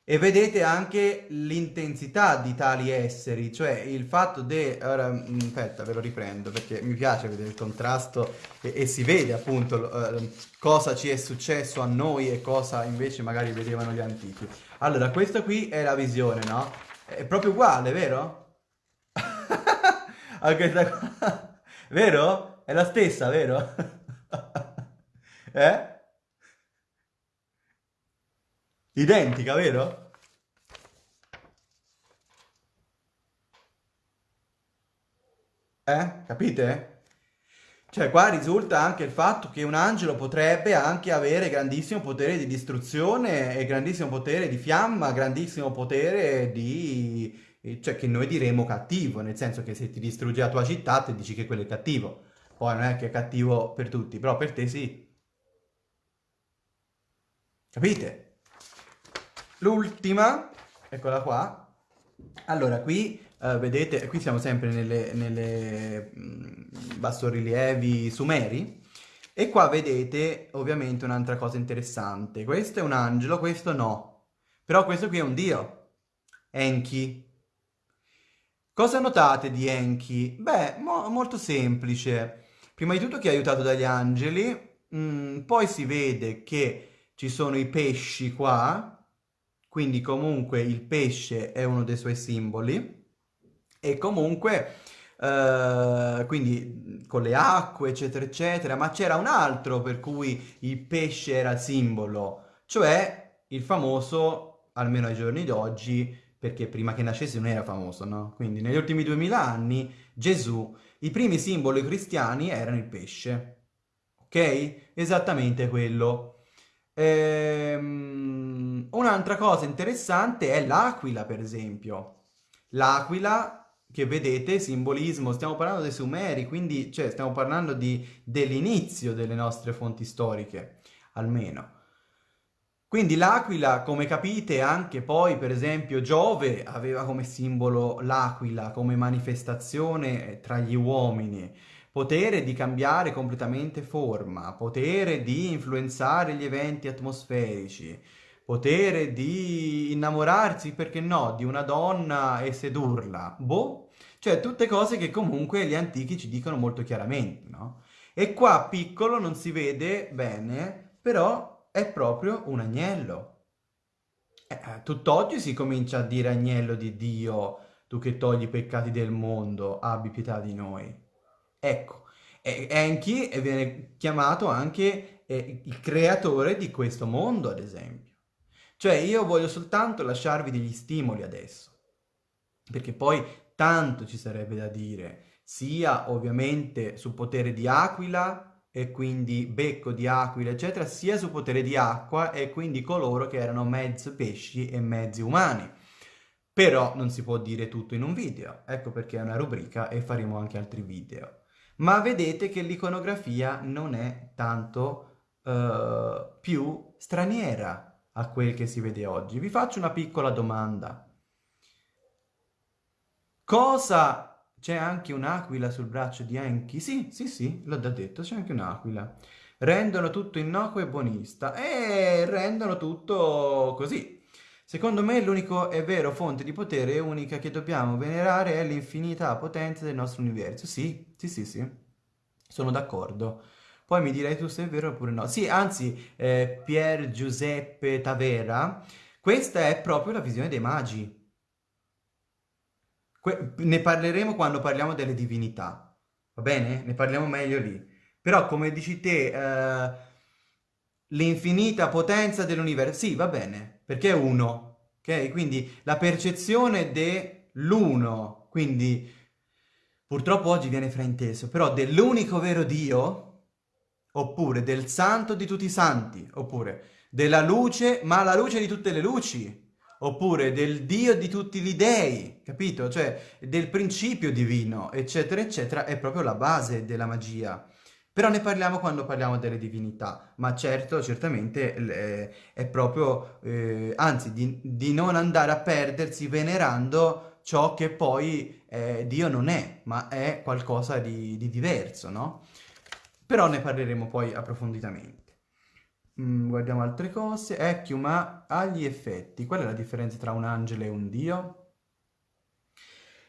E vedete anche l'intensità di tali esseri, cioè il fatto di... Ora, mm, aspetta, ve lo riprendo perché mi piace vedere il contrasto e, e si vede appunto uh, cosa ci è successo a noi e cosa invece magari vedevano gli antichi. Allora, questa qui è la visione, no? È proprio uguale, vero? a questa qua. Vero? È la stessa, vero? Eh? Identica, vero? Eh? Capite? Cioè qua risulta anche il fatto che un angelo potrebbe anche avere grandissimo potere di distruzione e grandissimo potere di fiamma, grandissimo potere di... cioè che noi diremo cattivo, nel senso che se ti distrugge la tua città ti dici che quello è cattivo. Poi non è che è cattivo per tutti, però per te sì. Capite? L'ultima, eccola qua. Allora, qui uh, vedete, qui siamo sempre nelle, nelle mh, mm, bassorilievi sumeri. E qua vedete ovviamente un'altra cosa interessante. Questo è un angelo, questo no. Però questo qui è un dio. Enki. Cosa notate di Enki? Beh, mo molto semplice. Prima di tutto che è aiutato dagli angeli, mm, poi si vede che ci sono i pesci qua, quindi comunque il pesce è uno dei suoi simboli, e comunque Uh, quindi con le acque, eccetera, eccetera, ma c'era un altro per cui il pesce era simbolo, cioè il famoso, almeno ai giorni d'oggi, perché prima che nascesse non era famoso, no? Quindi negli ultimi duemila anni Gesù, i primi simboli cristiani erano il pesce, ok? Esattamente quello. Ehm, un'altra cosa interessante è l'aquila, per esempio. L'aquila che vedete, simbolismo, stiamo parlando dei Sumeri, quindi cioè, stiamo parlando dell'inizio delle nostre fonti storiche, almeno. Quindi l'aquila, come capite, anche poi, per esempio, Giove aveva come simbolo l'aquila, come manifestazione tra gli uomini, potere di cambiare completamente forma, potere di influenzare gli eventi atmosferici, potere di innamorarsi, perché no, di una donna e sedurla. Boh, cioè, tutte cose che comunque gli antichi ci dicono molto chiaramente, no? E qua piccolo non si vede bene, però è proprio un agnello. Eh, eh, tutt'oggi si comincia a dire agnello di Dio, tu che togli i peccati del mondo, abbi pietà di noi. Ecco, Enki viene chiamato anche eh, il creatore di questo mondo, ad esempio. Cioè, io voglio soltanto lasciarvi degli stimoli adesso, perché poi tanto ci sarebbe da dire, sia ovviamente sul potere di Aquila e quindi becco di aquila, eccetera, sia sul potere di acqua e quindi coloro che erano mezzi pesci e mezzi umani. Però non si può dire tutto in un video, ecco perché è una rubrica e faremo anche altri video. Ma vedete che l'iconografia non è tanto uh, più straniera a quel che si vede oggi. Vi faccio una piccola domanda. Cosa... C'è anche un'aquila sul braccio di Enki? Sì, sì, sì, l'ho già detto, c'è anche un'aquila. Rendono tutto innocuo e buonista. E rendono tutto così. Secondo me l'unico e vero fonte di potere unica che dobbiamo venerare è l'infinità potenza del nostro universo. Sì, sì, sì, sì, sono d'accordo. Poi mi direi tu se è vero oppure no. Sì, anzi, eh, Pier Giuseppe Tavera, questa è proprio la visione dei magi. Que ne parleremo quando parliamo delle divinità, va bene? Ne parliamo meglio lì. Però, come dici te, eh, l'infinita potenza dell'universo, sì, va bene, perché è uno, ok? Quindi la percezione dell'uno, quindi purtroppo oggi viene frainteso, però dell'unico vero Dio, oppure del santo di tutti i santi, oppure della luce, ma la luce di tutte le luci, oppure del Dio di tutti gli dei, capito? Cioè del principio divino, eccetera, eccetera, è proprio la base della magia. Però ne parliamo quando parliamo delle divinità, ma certo, certamente eh, è proprio, eh, anzi, di, di, non andare a perdersi venerando ciò che poi eh, Dio non è, ma è qualcosa di, di diverso, no? Però ne parleremo poi approfonditamente. Mm, guardiamo altre cose. Ecchio, ma agli effetti, qual è la differenza tra un angelo e un dio?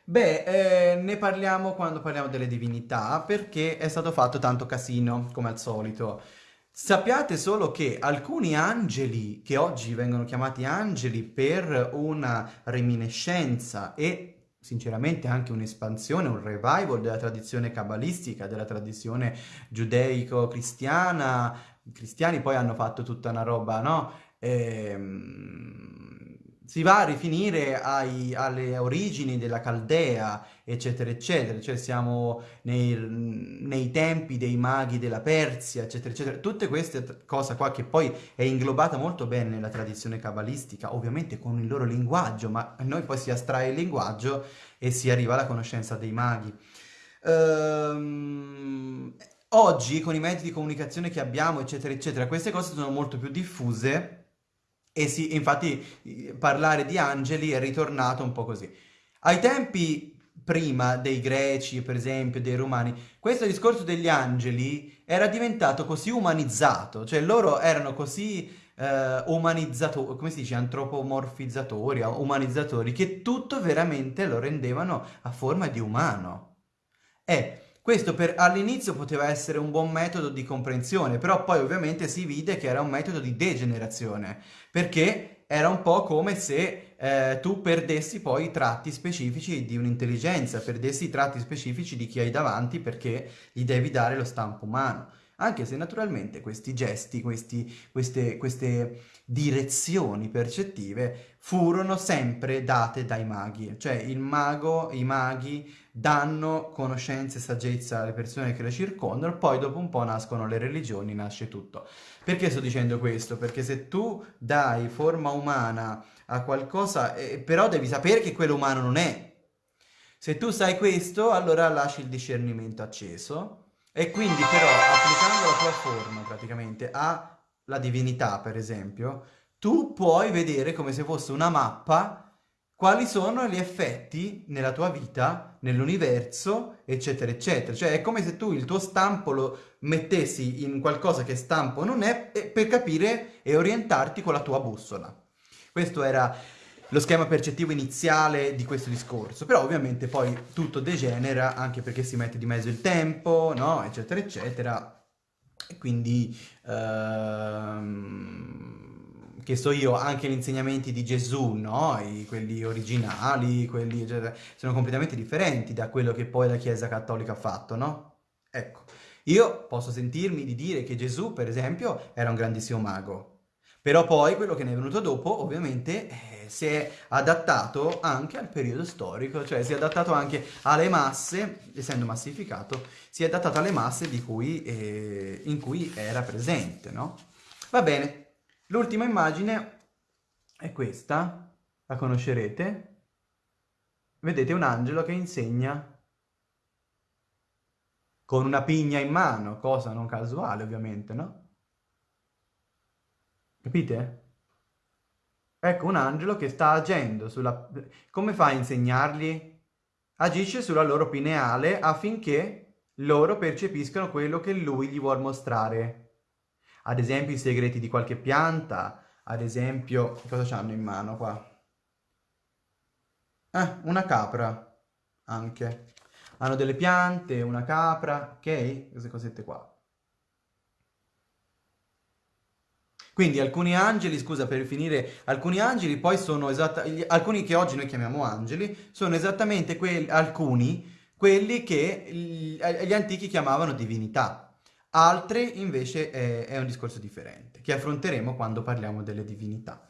Beh, eh, ne parliamo quando parliamo delle divinità, perché è stato fatto tanto casino, come al solito. Sappiate solo che alcuni angeli, che oggi vengono chiamati angeli per una reminiscenza e sinceramente anche un'espansione, un revival della tradizione cabalistica, della tradizione giudeico-cristiana, i cristiani poi hanno fatto tutta una roba, no? Ehm, si va a rifinire ai, alle origini della Caldea, eccetera, eccetera, cioè siamo nei, nei, tempi dei maghi della Persia, eccetera, eccetera. Tutte queste cose qua che poi è inglobata molto bene nella tradizione cabalistica, ovviamente con il loro linguaggio, ma a noi poi si astrae il linguaggio e si arriva alla conoscenza dei maghi. Ehm Oggi, con i mezzi di comunicazione che abbiamo, eccetera, eccetera, queste cose sono molto più diffuse e si, infatti parlare di angeli è ritornato un po' così. Ai tempi prima dei greci, per esempio, dei romani, questo discorso degli angeli era diventato così umanizzato, cioè loro erano così eh, umanizzatori, come si dice, antropomorfizzatori, umanizzatori, che tutto veramente lo rendevano a forma di umano. E questo per, all'inizio poteva essere un buon metodo di comprensione, però poi ovviamente si vide che era un metodo di degenerazione, perché era un po' come se eh, tu perdessi poi i tratti specifici di un'intelligenza, perdessi i tratti specifici di chi hai davanti perché gli devi dare lo stampo umano. Anche se naturalmente questi gesti, questi, queste, queste direzioni percettive furono sempre date dai maghi, cioè il mago, i maghi danno conoscenza e saggezza alle persone che le circondano, poi dopo un po' nascono le religioni, nasce tutto. Perché sto dicendo questo? Perché se tu dai forma umana a qualcosa, eh, però devi sapere che quello umano non è. Se tu sai questo, allora lasci il discernimento acceso e quindi però applicando la tua forma praticamente alla divinità, per esempio, tu puoi vedere come se fosse una mappa quali sono gli effetti nella tua vita, nell'universo, eccetera, eccetera. Cioè è come se tu il tuo stampo lo mettessi in qualcosa che stampo non è per capire e orientarti con la tua bussola. Questo era lo schema percettivo iniziale di questo discorso, però ovviamente poi tutto degenera anche perché si mette di mezzo il tempo, no? eccetera, eccetera, e quindi, ehm, che so io, anche gli insegnamenti di Gesù, no? I, quelli originali, quelli, eccetera, sono completamente differenti da quello che poi la Chiesa Cattolica ha fatto, no? Ecco, io posso sentirmi di dire che Gesù, per esempio, era un grandissimo mago, però poi quello che ne è venuto dopo, ovviamente, eh, si è adattato anche al periodo storico, cioè si è adattato anche alle masse, essendo massificato, si è adattato alle masse cui, eh, in cui era presente, no? Va bene, l'ultima immagine è questa, la conoscerete. Vedete un angelo che insegna con una pigna in mano, cosa non casuale ovviamente, no? Capite? Ecco un angelo che sta agendo sulla... Come fa a insegnargli? Agisce sulla loro pineale affinché loro percepiscano quello che lui gli vuole mostrare. Ad esempio i segreti di qualche pianta, ad esempio... Cosa hanno in mano qua? Eh, una capra, anche. Hanno delle piante, una capra, ok? Queste cosette qua. Quindi alcuni angeli, scusa per finire, alcuni angeli poi sono esattamente, alcuni che oggi noi chiamiamo angeli, sono esattamente quelli, alcuni, quelli che gli, antichi chiamavano divinità. Altri invece è, è, un discorso differente, che affronteremo quando parliamo delle divinità.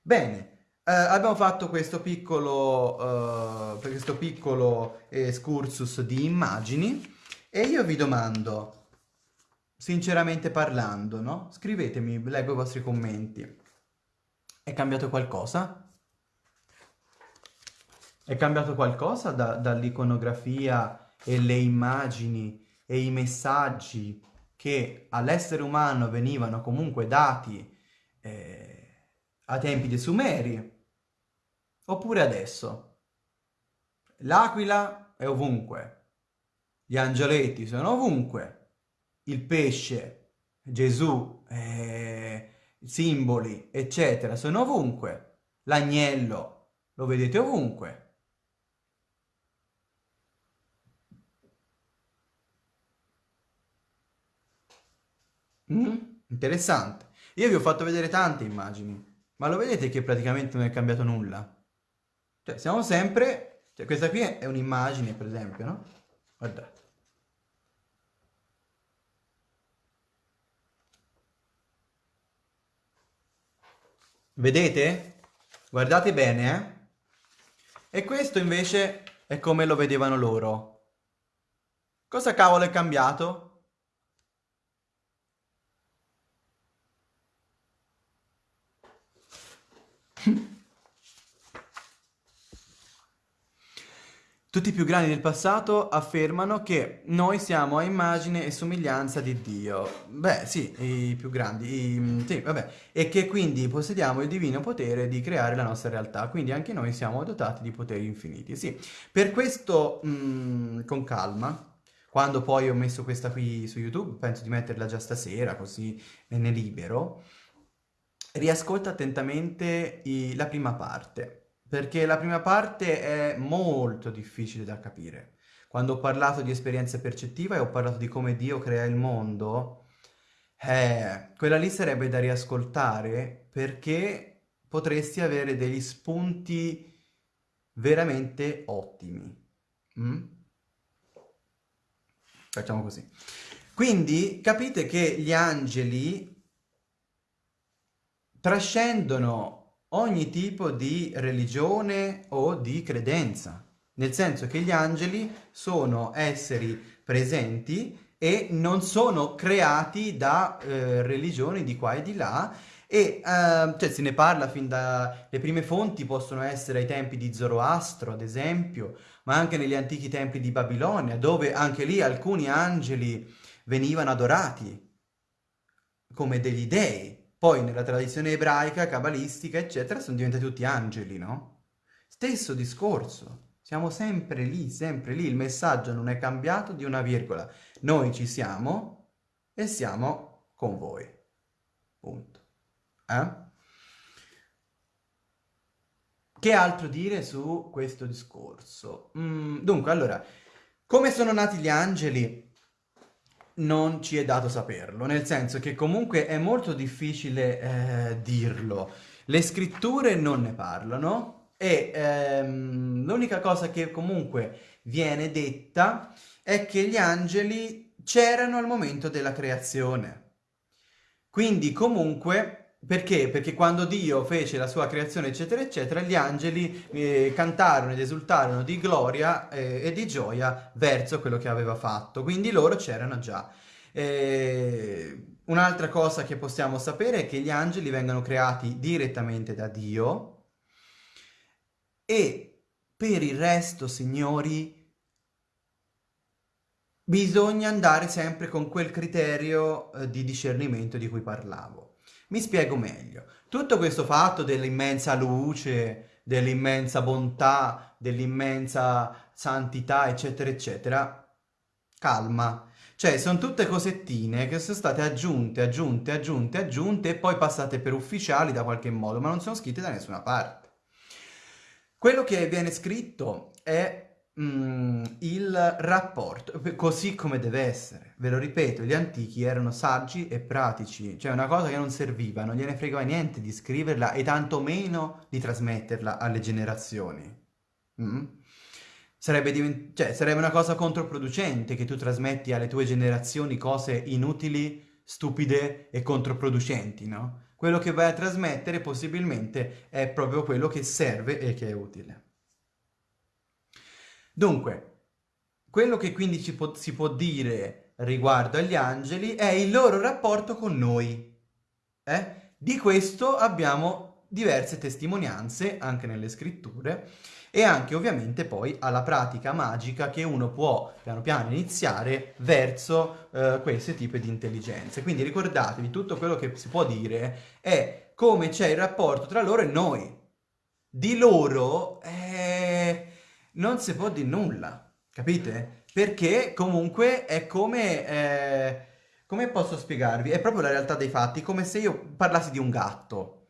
Bene, eh, abbiamo fatto questo piccolo, eh, questo piccolo excursus di immagini e io vi domando, sinceramente parlando, no? Scrivetemi, leggo i vostri commenti. È cambiato qualcosa? È cambiato qualcosa da, dall'iconografia e le immagini e i messaggi che all'essere umano venivano comunque dati eh, a tempi dei Sumeri? Oppure adesso? L'aquila è ovunque, gli angioletti sono ovunque, il pesce, Gesù, eh, simboli, eccetera, sono ovunque. L'agnello lo vedete ovunque. Mm? Interessante. Io vi ho fatto vedere tante immagini, ma lo vedete che praticamente non è cambiato nulla? Cioè, siamo sempre... Cioè, questa qui è un'immagine, per esempio, no? Guardate. Vedete? Guardate bene, eh? E questo invece è come lo vedevano loro. Cosa cavolo è cambiato? Tutti i più grandi del passato affermano che noi siamo a immagine e somiglianza di Dio. Beh, sì, i più grandi, i, sì, vabbè, e che quindi possediamo il divino potere di creare la nostra realtà, quindi anche noi siamo dotati di poteri infiniti. Sì, per questo, mh, mm, con calma, quando poi ho messo questa qui su YouTube, penso di metterla già stasera, così me ne libero, riascolta attentamente i, la prima parte perché la prima parte è molto difficile da capire. Quando ho parlato di esperienza percettiva e ho parlato di come Dio crea il mondo, eh, quella lì sarebbe da riascoltare perché potresti avere degli spunti veramente ottimi. Mm? Facciamo così. Quindi capite che gli angeli trascendono ogni tipo di religione o di credenza, nel senso che gli angeli sono esseri presenti e non sono creati da eh, religioni di qua e di là e eh, cioè, se ne parla fin dalle prime fonti possono essere ai tempi di Zoroastro ad esempio ma anche negli antichi templi di Babilonia dove anche lì alcuni angeli venivano adorati come degli dei poi nella tradizione ebraica, cabalistica, eccetera, sono diventati tutti angeli, no? Stesso discorso. Siamo sempre lì, sempre lì. Il messaggio non è cambiato di una virgola. Noi ci siamo e siamo con voi. Punto. Eh? Che altro dire su questo discorso? Mm, dunque, allora, come sono nati gli angeli? Non ci è dato saperlo, nel senso che comunque è molto difficile eh, dirlo. Le scritture non ne parlano e ehm, l'unica cosa che comunque viene detta è che gli angeli c'erano al momento della creazione. Quindi comunque perché? Perché quando Dio fece la sua creazione, eccetera, eccetera, gli angeli eh, cantarono ed esultarono di gloria eh, e di gioia verso quello che aveva fatto. Quindi loro c'erano già. Eh, Un'altra cosa che possiamo sapere è che gli angeli vengono creati direttamente da Dio e per il resto, signori, bisogna andare sempre con quel criterio eh, di discernimento di cui parlavo. Mi spiego meglio. Tutto questo fatto dell'immensa luce, dell'immensa bontà, dell'immensa santità, eccetera, eccetera, calma. Cioè, sono tutte cosettine che sono state aggiunte, aggiunte, aggiunte, aggiunte e poi passate per ufficiali da qualche modo, ma non sono scritte da nessuna parte. Quello che viene scritto è mm, il rapporto, così come deve essere. Ve lo ripeto, gli antichi erano saggi e pratici, cioè una cosa che non serviva, non gliene fregava niente di scriverla e tantomeno di trasmetterla alle generazioni. Mm? Sarebbe, cioè, sarebbe una cosa controproducente che tu trasmetti alle tue generazioni cose inutili, stupide e controproducenti, no? Quello che vai a trasmettere possibilmente è proprio quello che serve e che è utile. Dunque, quello che quindi ci può, si può dire riguardo agli angeli è il loro rapporto con noi. Eh? Di questo abbiamo diverse testimonianze anche nelle scritture e anche ovviamente poi alla pratica magica che uno può piano piano iniziare verso eh, questi tipi di intelligenze. Quindi ricordatevi, tutto quello che si può dire è come c'è il rapporto tra loro e noi. Di loro eh, non si può dire nulla, capite? Perché comunque è come... Eh, come posso spiegarvi? È proprio la realtà dei fatti, come se io parlassi di un gatto.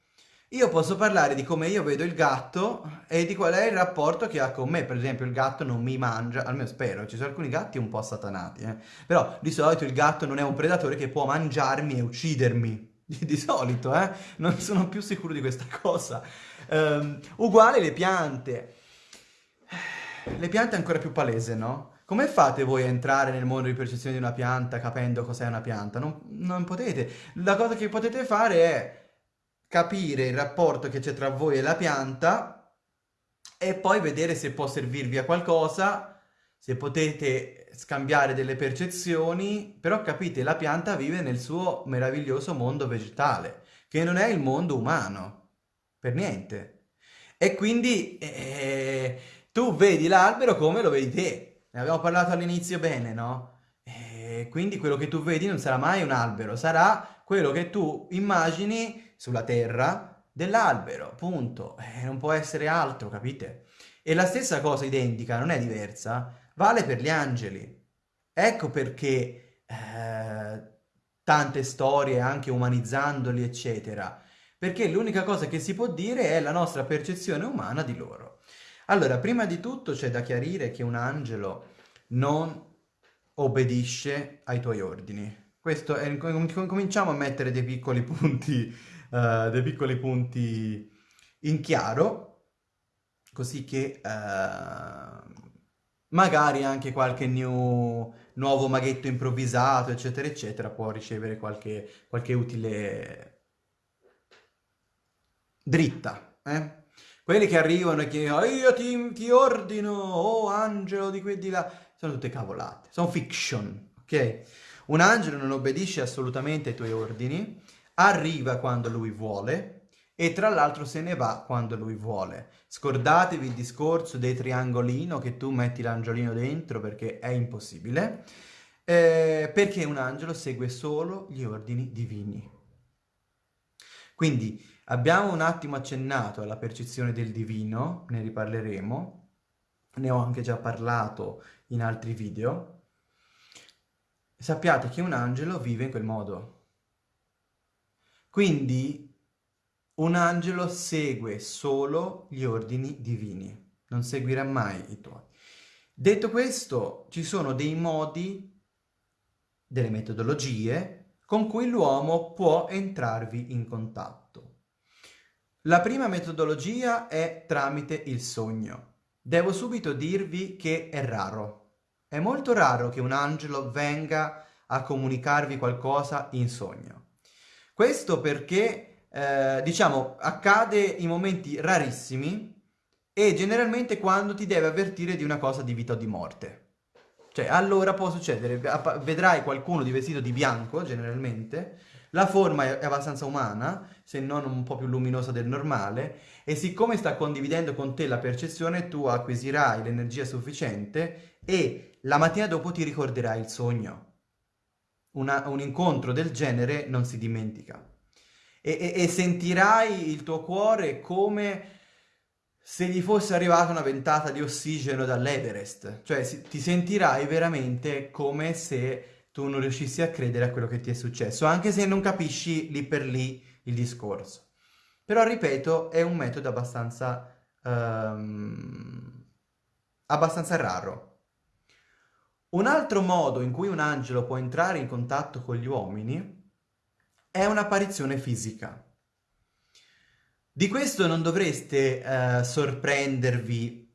Io posso parlare di come io vedo il gatto e di qual è il rapporto che ha con me. Per esempio il gatto non mi mangia, almeno spero, ci sono alcuni gatti un po' satanati, eh? Però di solito il gatto non è un predatore che può mangiarmi e uccidermi. Di, solito, eh? Non sono più sicuro di questa cosa. Um, uguale le piante. Le piante è ancora più palese, no? Come fate voi a entrare nel mondo di percezione di una pianta capendo cos'è una pianta? Non, non potete. La cosa che potete fare è capire il rapporto che c'è tra voi e la pianta e poi vedere se può servirvi a qualcosa, se potete scambiare delle percezioni, però capite, la pianta vive nel suo meraviglioso mondo vegetale, che non è il mondo umano, per niente. E quindi... Eh, tu vedi l'albero come lo vedi te. Ne abbiamo parlato all'inizio bene, no? E quindi quello che tu vedi non sarà mai un albero, sarà quello che tu immagini sulla terra dell'albero, punto. E non può essere altro, capite? E la stessa cosa identica, non è diversa, vale per gli angeli. Ecco perché eh, tante storie, anche umanizzandoli, eccetera, perché l'unica cosa che si può dire è la nostra percezione umana di loro. Allora, prima di tutto c'è da chiarire che un angelo non obbedisce ai tuoi ordini. Questo è, cominciamo a mettere dei piccoli punti, uh, dei piccoli punti in chiaro, così che uh, magari anche qualche new, nuovo maghetto improvvisato, eccetera, eccetera, può ricevere qualche, qualche utile dritta. Eh? Quelli che arrivano e che oh, io ti, ti, ordino, oh angelo di qui e di là, sono tutte cavolate, sono fiction, ok? Un angelo non obbedisce assolutamente ai tuoi ordini, arriva quando lui vuole, e tra l'altro se ne va quando lui vuole. Scordatevi il discorso dei triangolino che tu metti l'angiolino dentro perché è impossibile, eh, perché un angelo segue solo gli ordini divini. Quindi abbiamo un attimo accennato alla percezione del divino, ne riparleremo, ne ho anche già parlato in altri video. Sappiate che un angelo vive in quel modo. Quindi un angelo segue solo gli ordini divini, non seguirà mai i tuoi. Detto questo, ci sono dei modi, delle metodologie, con cui l'uomo può entrarvi in contatto. La prima metodologia è tramite il sogno. Devo subito dirvi che è raro. È molto raro che un angelo venga a comunicarvi qualcosa in sogno. Questo perché eh, diciamo, accade in momenti rarissimi e generalmente quando ti deve avvertire di una cosa di vita o di morte. Cioè, allora può succedere, vedrai qualcuno di vestito di bianco, generalmente, la forma è abbastanza umana, se non un po' più luminosa del normale, e siccome sta condividendo con te la percezione, tu acquisirai l'energia sufficiente e la mattina dopo ti ricorderai il sogno. Una, un incontro del genere non si dimentica e, e, e sentirai il tuo cuore come se gli fosse arrivata una ventata di ossigeno dall'Everest, cioè si, ti sentirai veramente come se tu non riuscissi a credere a quello che ti è successo, anche se non capisci lì per lì il discorso. Però, ripeto, è un metodo abbastanza, um, abbastanza raro. Un altro modo in cui un angelo può entrare in contatto con gli uomini è un'apparizione fisica. Di questo non dovreste eh, sorprendervi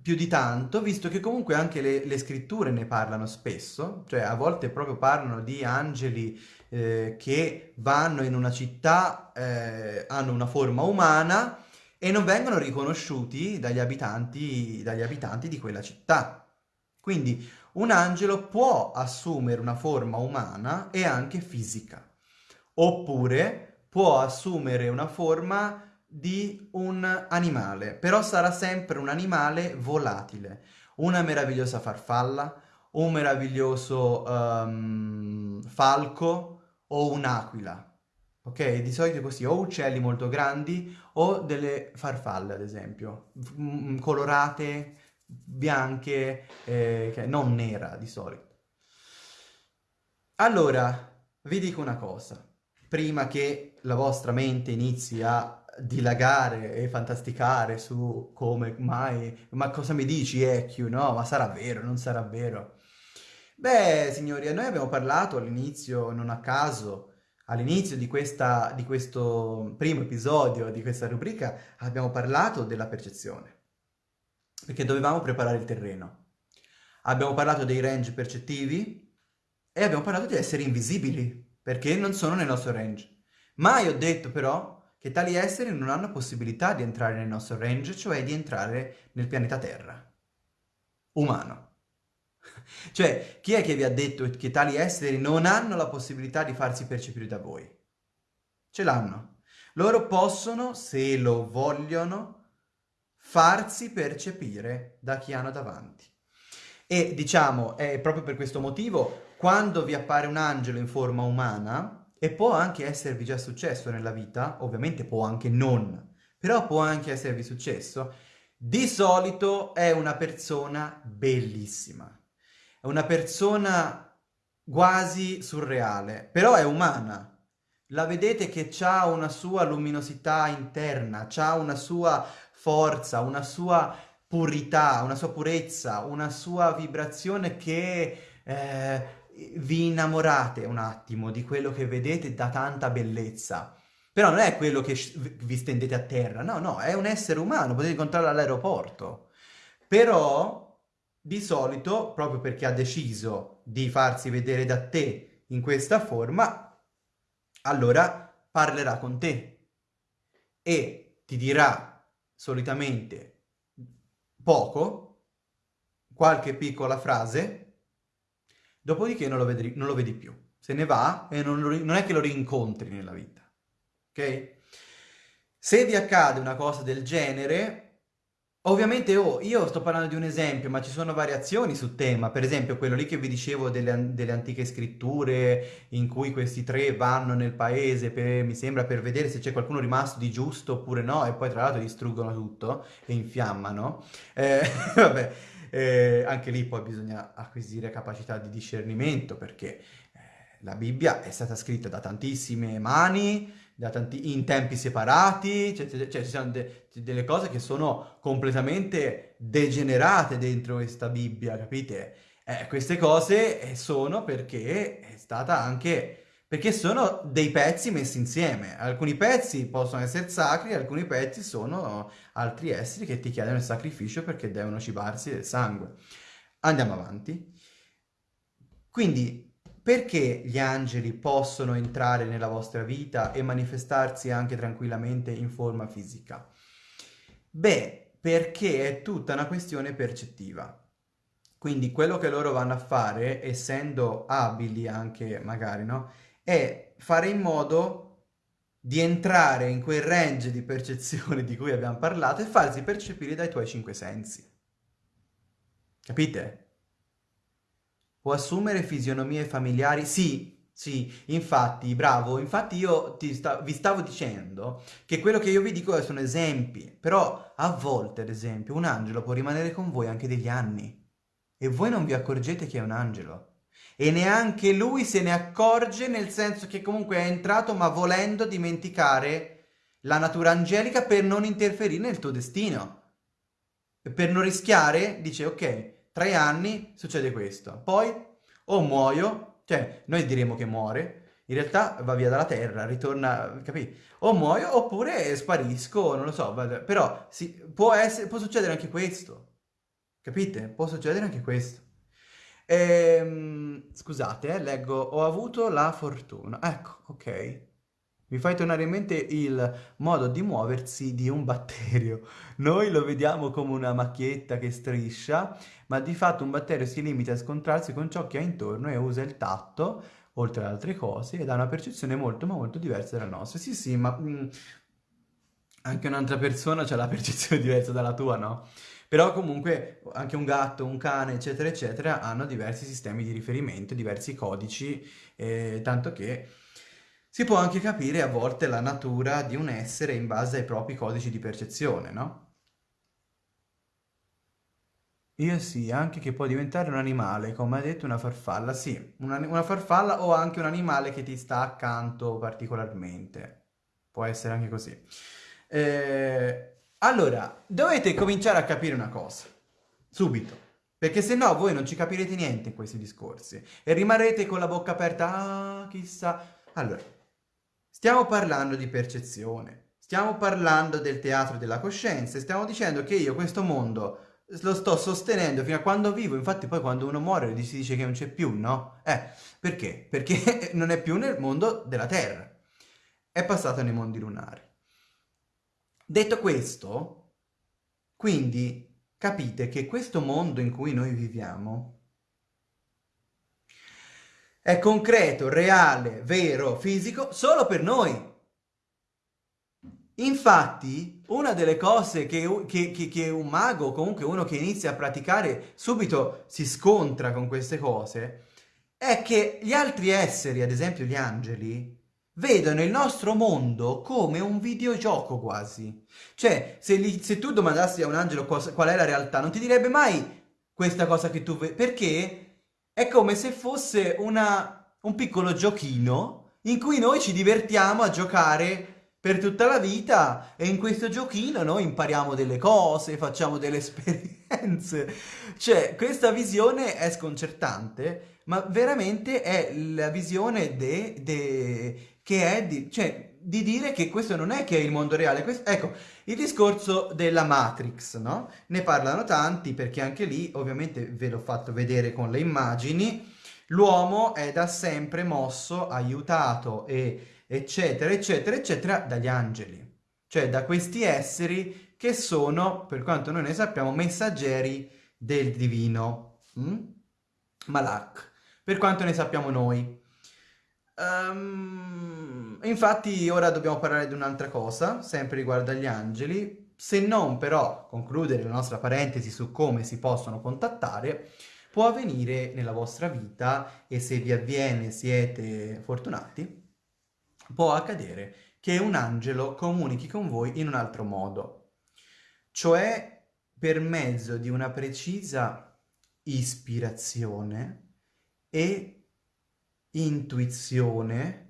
più di tanto, visto che comunque anche le, le, scritture ne parlano spesso, cioè a volte proprio parlano di angeli eh, che vanno in una città, eh, hanno una forma umana e non vengono riconosciuti dagli abitanti, dagli abitanti di quella città. Quindi un angelo può assumere una forma umana e anche fisica oppure può assumere una forma di un animale, però sarà sempre un animale volatile, una meravigliosa farfalla, un meraviglioso um, falco o un'aquila. Ok? Di solito è così, o uccelli molto grandi o delle farfalle, ad esempio, colorate, bianche, eh, non nera di solito. Allora, vi dico una cosa prima che la vostra mente inizi a dilagare e fantasticare su come mai, ma cosa mi dici EQ, no? Ma sarà vero, non sarà vero? Beh, signori, noi abbiamo parlato all'inizio, non a caso, all'inizio di, questa, di questo primo episodio di questa rubrica, abbiamo parlato della percezione, perché dovevamo preparare il terreno. Abbiamo parlato dei range percettivi e abbiamo parlato di esseri invisibili, perché non sono nel nostro range. Mai ho detto però che tali esseri non hanno possibilità di entrare nel nostro range, cioè di entrare nel pianeta Terra. Umano. cioè, chi è che vi ha detto che tali esseri non hanno la possibilità di farsi percepire da voi? Ce l'hanno. Loro possono, se lo vogliono, farsi percepire da chi hanno davanti. E diciamo, è proprio per questo motivo, quando vi appare un angelo in forma umana, e può anche esservi già successo nella vita, ovviamente può anche non, però può anche esservi successo, di solito è una persona bellissima, è una persona quasi surreale, però è umana. La vedete che ha una sua luminosità interna, ha una sua forza, una sua purità, una sua purezza, una sua vibrazione che eh, vi innamorate un attimo di quello che vedete da tanta bellezza. Però non è quello che vi stendete a terra, no, no, è un essere umano, potete incontrarlo all'aeroporto. Però, di solito, proprio perché ha deciso di farsi vedere da te in questa forma, allora parlerà con te e ti dirà solitamente poco, qualche piccola frase, dopodiché non lo vedi, non lo vedi più. Se ne va e non, non è che lo rincontri nella vita ok? Se vi accade una cosa del genere, ovviamente oh, io sto parlando di un esempio, ma ci sono variazioni sul tema, per esempio quello lì che vi dicevo delle, delle antiche scritture in cui questi tre vanno nel paese, per, mi sembra, per vedere se c'è qualcuno rimasto di giusto oppure no, e poi tra l'altro distruggono tutto e infiammano. Eh, vabbè, eh, anche lì poi bisogna acquisire capacità di discernimento perché eh, la Bibbia è stata scritta da tantissime mani, tanti, in tempi separati, cioè, cioè, ci sono de, delle cose che sono completamente degenerate dentro questa Bibbia, capite? Eh, queste cose sono perché è stata anche... perché sono dei pezzi messi insieme. Alcuni pezzi possono essere sacri, alcuni pezzi sono altri esseri che ti chiedono il sacrificio perché devono cibarsi del sangue. Andiamo avanti. Quindi perché gli angeli possono entrare nella vostra vita e manifestarsi anche tranquillamente in forma fisica? Beh, perché è tutta una questione percettiva. Quindi quello che loro vanno a fare, essendo abili anche magari, no? È fare in modo di entrare in quel range di percezione di cui abbiamo parlato e farsi percepire dai tuoi cinque sensi. Capite? Può assumere fisionomie familiari? Sì, sì, infatti, bravo, infatti io sta vi stavo dicendo che quello che io vi dico sono esempi, però a volte, ad esempio, un angelo può rimanere con voi anche degli anni e voi non vi accorgete che è un angelo. E neanche lui se ne accorge nel senso che comunque è entrato ma volendo dimenticare la natura angelica per non interferire nel tuo destino. Per non rischiare, dice ok, tre anni succede questo, poi o muoio, cioè noi diremo che muore, in realtà va via dalla terra, ritorna, capì? O muoio oppure sparisco, non lo so, però sì, può, essere, può succedere anche questo, capite? Può succedere anche questo. Ehm, scusate, eh, leggo, ho avuto la fortuna, ecco, ok. Mi fai tornare in mente il modo di muoversi di un batterio. Noi lo vediamo come una macchietta che striscia, ma di fatto un batterio si limita a scontrarsi con ciò che ha intorno e usa il tatto, oltre ad altre cose, ed ha una percezione molto ma molto diversa dalla nostra. Sì, sì, ma mh, mm, anche un'altra persona ha la percezione diversa dalla tua, no? Però comunque anche un gatto, un cane, eccetera, eccetera, hanno diversi sistemi di riferimento, diversi codici, eh, tanto che si può anche capire a volte la natura di un essere in base ai propri codici di percezione, no? Io sì, anche che può diventare un animale, come ha detto una farfalla, sì, una, una farfalla o anche un animale che ti sta accanto particolarmente. Può essere anche così. Eh, allora, dovete cominciare a capire una cosa, subito, perché se no voi non ci capirete niente in questi discorsi e rimarrete con la bocca aperta, ah, chissà. Allora, Stiamo parlando di percezione, stiamo parlando del teatro della coscienza, stiamo dicendo che io questo mondo lo sto sostenendo fino a quando vivo, infatti poi quando uno muore si dice che non c'è più, no? Eh, perché? Perché non è più nel mondo della Terra, è passato nei mondi lunari. Detto questo, quindi capite che questo mondo in cui noi viviamo è concreto, reale, vero, fisico, solo per noi. Infatti, una delle cose che, che, che, che, un mago, comunque uno che inizia a praticare, subito si scontra con queste cose, è che gli altri esseri, ad esempio gli angeli, vedono il nostro mondo come un videogioco quasi. Cioè, se, li, se tu domandassi a un angelo cosa, qual è la realtà, non ti direbbe mai questa cosa che tu vedi, perché è come se fosse una, un piccolo giochino in cui noi ci divertiamo a giocare per tutta la vita e in questo giochino noi impariamo delle cose, facciamo delle esperienze. Cioè, questa visione è sconcertante, ma veramente è la visione de, de, che è di, cioè, di dire che questo non è che è il mondo reale. Questo, ecco, il discorso della Matrix, no? Ne parlano tanti perché anche lì, ovviamente ve l'ho fatto vedere con le immagini, l'uomo è da sempre mosso, aiutato e eccetera, eccetera, eccetera, dagli angeli. Cioè da questi esseri che sono, per quanto noi ne sappiamo, messaggeri del divino. Mm? Malak. Per quanto ne sappiamo noi. Um, infatti ora dobbiamo parlare di un'altra cosa, sempre riguardo agli angeli, se non però concludere la nostra parentesi su come si possono contattare, può avvenire nella vostra vita e se vi avviene siete fortunati, può accadere che un angelo comunichi con voi in un altro modo, cioè per mezzo di una precisa ispirazione e intuizione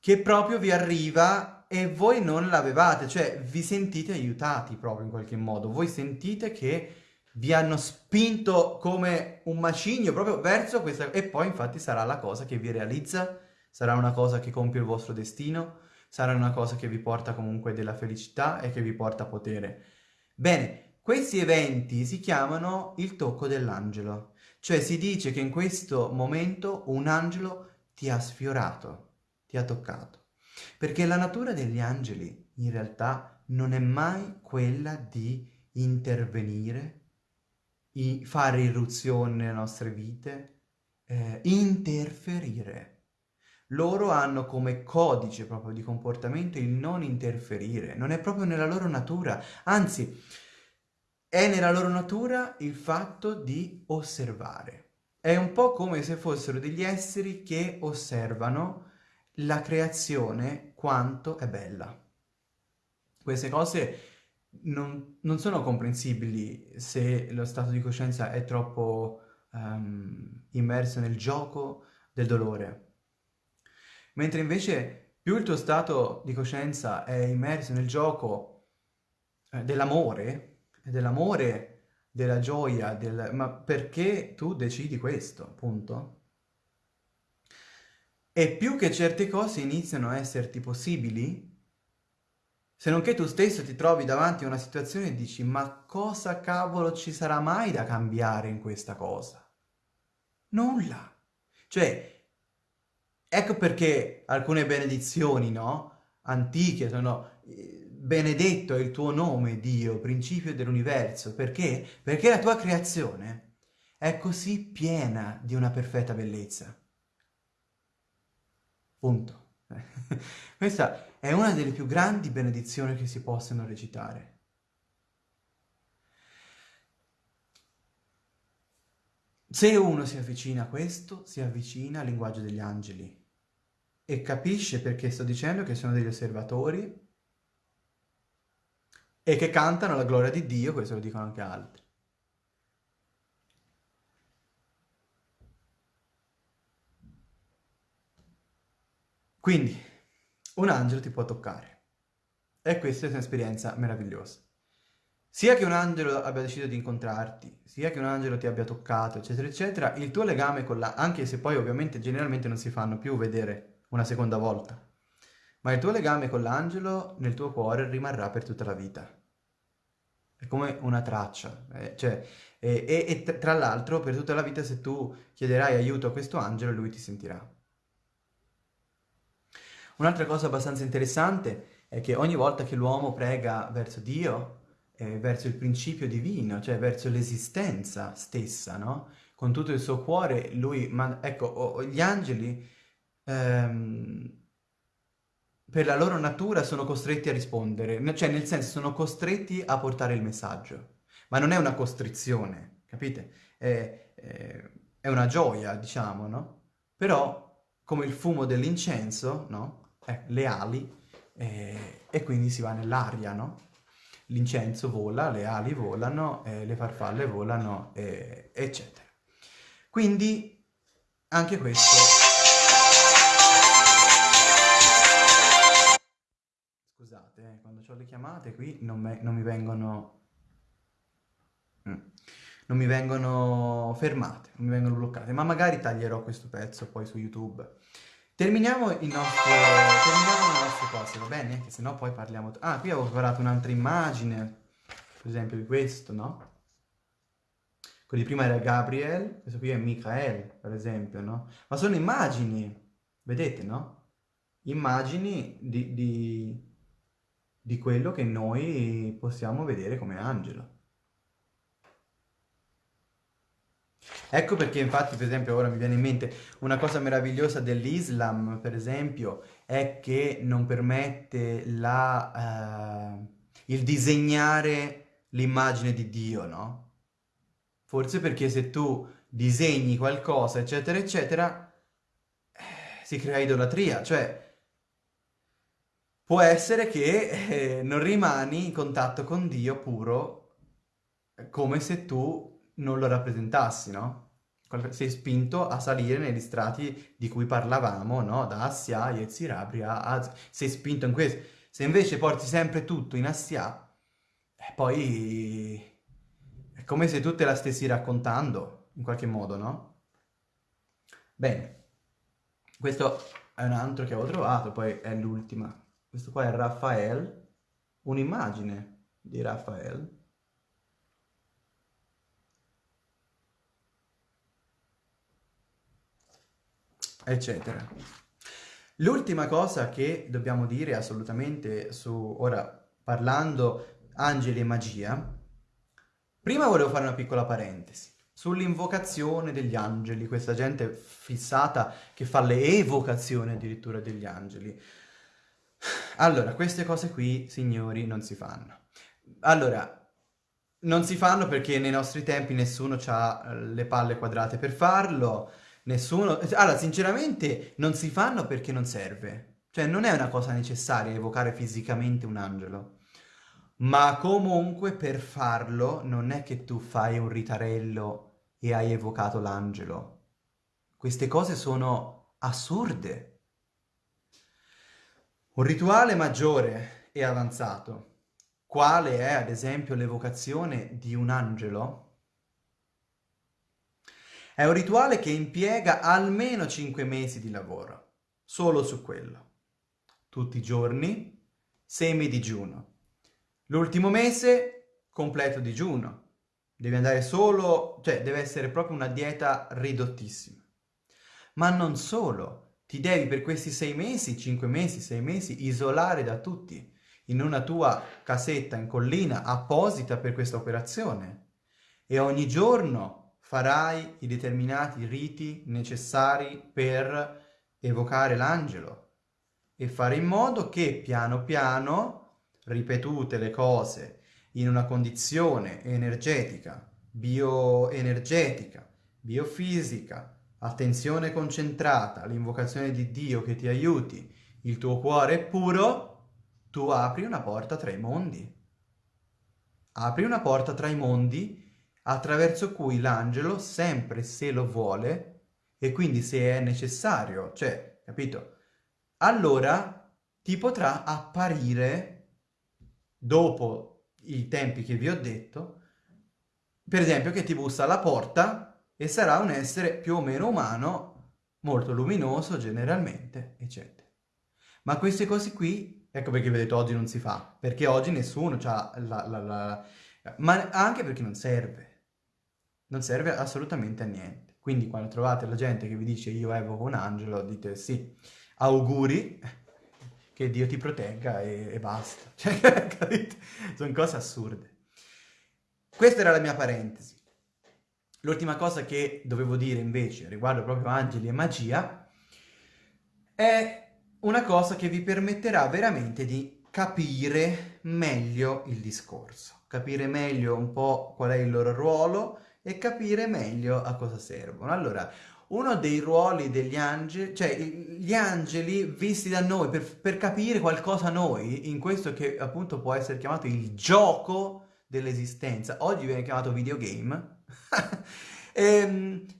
che proprio vi arriva e voi non l'avevate, cioè vi sentite aiutati proprio in qualche modo, voi sentite che vi hanno spinto come un macigno proprio verso questa... e poi infatti sarà la cosa che vi realizza sarà una cosa che compie il vostro destino, sarà una cosa che vi porta comunque della felicità e che vi porta potere. Bene, questi eventi si chiamano il tocco dell'angelo, cioè si dice che in questo momento un angelo ti ha sfiorato, ti ha toccato. Perché la natura degli angeli in realtà non è mai quella di intervenire, fare irruzione nelle nostre vite, eh, interferire loro hanno come codice proprio di comportamento il non interferire, non è proprio nella loro natura, anzi è nella loro natura il fatto di osservare. È un po' come se fossero degli esseri che osservano la creazione quanto è bella. Queste cose non, non sono comprensibili se lo stato di coscienza è troppo um, immerso nel gioco del dolore mentre invece più il tuo stato di coscienza è immerso nel gioco eh, dell'amore, dell'amore, della gioia, del... ma perché tu decidi questo, appunto? E più che certe cose iniziano a esserti possibili, se non che tu stesso ti trovi davanti a una situazione e dici ma cosa cavolo ci sarà mai da cambiare in questa cosa? Nulla. Cioè, Ecco perché alcune benedizioni, no? Antiche sono eh, benedetto è il tuo nome, Dio, principio dell'universo. Perché? Perché la tua creazione è così piena di una perfetta bellezza. Punto. Questa è una delle più grandi benedizioni che si possono recitare. Se uno si avvicina a questo, si avvicina al linguaggio degli angeli e capisce perché sto dicendo che sono degli osservatori e che cantano la gloria di Dio, questo lo dicono anche altri. Quindi, un angelo ti può toccare. E questa è un'esperienza meravigliosa. Sia che un angelo abbia deciso di incontrarti, sia che un angelo ti abbia toccato, eccetera, eccetera, il tuo legame con la... anche se poi ovviamente generalmente non si fanno più vedere una seconda volta. Ma il tuo legame con l'angelo nel tuo cuore rimarrà per tutta la vita. È come una traccia. Eh, cioè, e, e, e tra l'altro per tutta la vita se tu chiederai aiuto a questo angelo lui ti sentirà. Un'altra cosa abbastanza interessante è che ogni volta che l'uomo prega verso Dio, eh, verso il principio divino, cioè verso l'esistenza stessa, no? Con tutto il suo cuore, lui, ma ecco, gli angeli ehm, per la loro natura sono costretti a rispondere, cioè nel senso sono costretti a portare il messaggio, ma non è una costrizione, capite? È, è, una gioia, diciamo, no? Però come il fumo dell'incenso, no? Eh, le ali, eh, e quindi si va nell'aria, no? L'incenso vola, le ali volano, eh, le farfalle volano, eccetera. Quindi anche questo... ho le chiamate qui non, me, non mi vengono... Mm. Non mi vengono fermate, non mi vengono bloccate, ma magari taglierò questo pezzo poi su YouTube. Terminiamo il nostro... terminiamo le nostre cose, va bene? Che sennò poi parliamo... Ah, qui avevo preparato un'altra immagine, per esempio di questo, no? Quello di prima era Gabriel, questo qui è Michael, per esempio, no? Ma sono immagini, vedete, no? Immagini di, di, di quello che noi possiamo vedere come angelo. Ecco perché infatti, per esempio, ora mi viene in mente una cosa meravigliosa dell'Islam, per esempio, è che non permette la, uh, il disegnare l'immagine di Dio, no? Forse perché se tu disegni qualcosa, eccetera, eccetera, eh, si crea idolatria, cioè può essere che eh, non rimani in contatto con Dio puro come se tu non lo rappresentassi, no? Sei spinto a salire negli strati di cui parlavamo, no? Da Assia, Yetzirabri, a Sei spinto in questo. Se invece porti sempre tutto in Assia, eh, poi come se tu te la stessi raccontando, in qualche modo, no? Bene, questo è un altro che avevo trovato, poi è l'ultima. Questo qua è Raffaele, un'immagine di Raffaele. eccetera. L'ultima cosa che dobbiamo dire assolutamente su, ora parlando angeli e magia, Prima volevo fare una piccola parentesi sull'invocazione degli angeli, questa gente fissata che fa le evocazioni addirittura degli angeli. Allora, queste cose qui, signori, non si fanno. Allora, non si fanno perché nei nostri tempi nessuno ha eh, le palle quadrate per farlo, nessuno... Allora, sinceramente, non si fanno perché non serve. Cioè, non è una cosa necessaria evocare fisicamente un angelo. Ma comunque per farlo non è che tu fai un ritarello e hai evocato l'angelo. Queste cose sono assurde. Un rituale maggiore e avanzato, quale è ad esempio l'evocazione di un angelo, è un rituale che impiega almeno 5 mesi di lavoro, solo su quello. Tutti i giorni, semi digiuno. L'ultimo mese, completo digiuno. Devi andare solo, cioè deve essere proprio una dieta ridottissima. Ma non solo, ti devi per questi sei mesi, cinque mesi, sei mesi, isolare da tutti in una tua casetta in collina apposita per questa operazione. E ogni giorno farai i determinati riti necessari per evocare l'angelo e fare in modo che piano piano ripetute le cose in una condizione energetica, bioenergetica, biofisica, attenzione concentrata, l'invocazione di Dio che ti aiuti, il tuo cuore è puro, tu apri una porta tra i mondi. Apri una porta tra i mondi attraverso cui l'angelo, sempre se lo vuole, e quindi se è necessario, cioè, capito? Allora ti potrà apparire dopo i tempi che vi ho detto, per esempio che ti bussa alla porta e sarà un essere più o meno umano, molto luminoso generalmente, eccetera. Ma queste cose qui, ecco perché vi ho detto oggi non si fa, perché oggi nessuno ha la, la, la... ma anche perché non serve. Non serve assolutamente a niente. Quindi quando trovate la gente che vi dice io evoco un angelo, dite sì, auguri, che Dio ti protegga e, e basta. Cioè, capite? Sono cose assurde. Questa era la mia parentesi. L'ultima cosa che dovevo dire invece riguardo proprio angeli e magia è una cosa che vi permetterà veramente di capire meglio il discorso, capire meglio un po' qual è il loro ruolo e capire meglio a cosa servono. Allora, uno dei ruoli degli angeli, cioè gli angeli visti da noi per, per capire qualcosa noi, in questo che appunto può essere chiamato il gioco dell'esistenza, oggi viene chiamato videogame,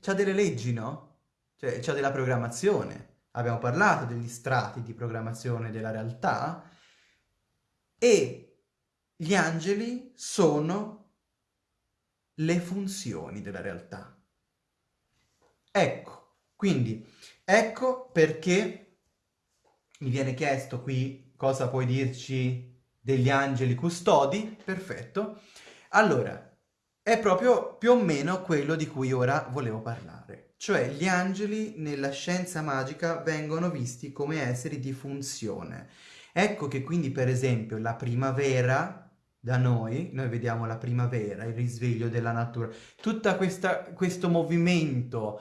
c'ha delle leggi, no? Cioè c'ha della programmazione. Abbiamo parlato degli strati di programmazione della realtà e gli angeli sono le funzioni della realtà. Ecco, quindi, ecco perché mi viene chiesto qui cosa puoi dirci degli angeli custodi, perfetto. Allora, è proprio più o meno quello di cui ora volevo parlare. Cioè, gli angeli nella scienza magica vengono visti come esseri di funzione. Ecco che quindi, per esempio, la primavera da noi, noi vediamo la primavera, il risveglio della natura, tutto questo movimento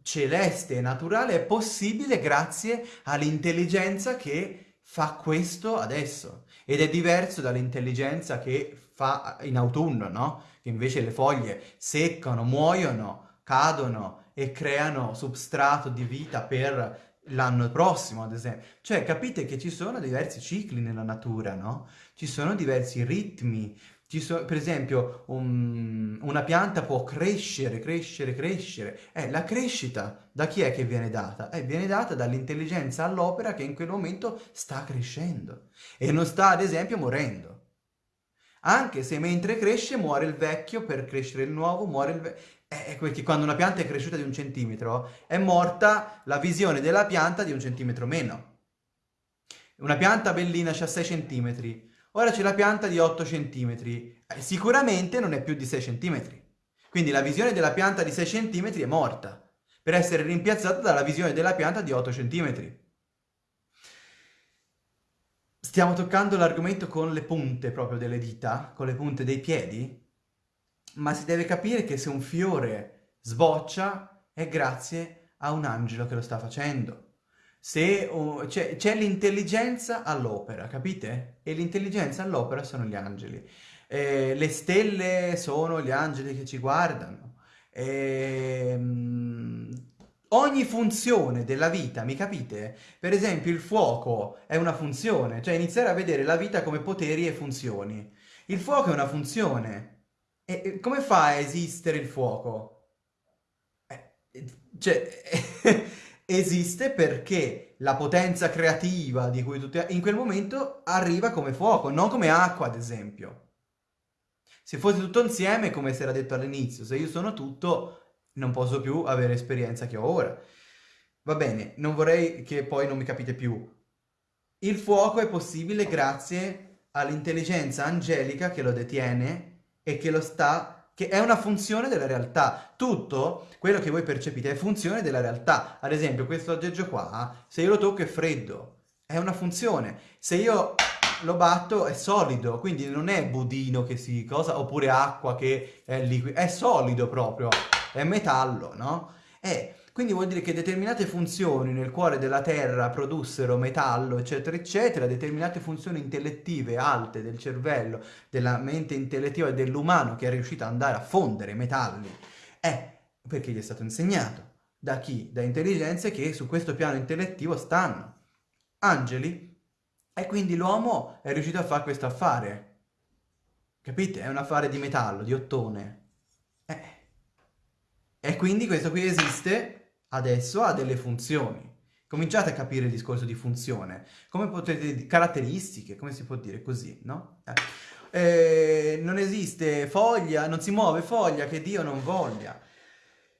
celeste e naturale è possibile grazie all'intelligenza che fa questo adesso ed è diverso dall'intelligenza che fa in autunno, no? Invece le foglie seccano, muoiono, cadono e creano substrato di vita per l'anno prossimo, ad esempio. Cioè, capite che ci sono diversi cicli nella natura, no? Ci sono diversi ritmi, So, per esempio, un, una pianta può crescere, crescere, crescere. Eh, la crescita da chi è che viene data? Eh, viene data dall'intelligenza all'opera che in quel momento sta crescendo e non sta, ad esempio, morendo. Anche se mentre cresce muore il vecchio per crescere il nuovo, muore il vecchio. Eh, perché quando una pianta è cresciuta di un centimetro, è morta la visione della pianta di un centimetro meno. Una pianta bellina ha 6 centimetri, Ora c'è la pianta di 8 cm, eh, sicuramente non è più di 6 cm. Quindi la visione della pianta di 6 cm è morta, per essere rimpiazzata dalla visione della pianta di 8 cm. Stiamo toccando l'argomento con le punte proprio delle dita, con le punte dei piedi, ma si deve capire che se un fiore sboccia è grazie a un angelo che lo sta facendo se uh, c'è l'intelligenza all'opera, capite? E l'intelligenza all'opera sono gli angeli. Eh, le stelle sono gli angeli che ci guardano. Eh, ogni funzione della vita, mi capite? Per esempio il fuoco è una funzione, cioè iniziare a vedere la vita come poteri e funzioni. Il fuoco è una funzione. E come fa a esistere il fuoco? Eh, cioè... esiste perché la potenza creativa di cui tutti... in quel momento arriva come fuoco, non come acqua ad esempio. Se fosse tutto insieme, come si era detto all'inizio, se io sono tutto, non posso più avere esperienza che ho ora. Va bene, non vorrei che poi non mi capite più. Il fuoco è possibile grazie all'intelligenza angelica che lo detiene e che lo sta che è una funzione della realtà. Tutto quello che voi percepite è funzione della realtà. Ad esempio, questo aggeggio qua, se io lo tocco è freddo, è una funzione. Se io lo batto è solido, quindi non è budino che si cosa, oppure acqua che è liquido, è solido proprio, è metallo, no? È quindi vuol dire che determinate funzioni nel cuore della Terra produssero metallo, eccetera, eccetera, determinate funzioni intellettive alte del cervello, della mente intellettiva dell'umano che è riuscito ad andare a fondere metalli, è perché gli è stato insegnato. Da chi? Da intelligenze che su questo piano intellettivo stanno. Angeli. E quindi l'uomo è riuscito a fare questo affare. Capite? È un affare di metallo, di ottone. Eh. E quindi questo qui esiste adesso ha delle funzioni. Cominciate a capire il discorso di funzione, come potete, caratteristiche, come si può dire così, no? Eh. Eh, non esiste foglia, non si muove foglia che Dio non voglia.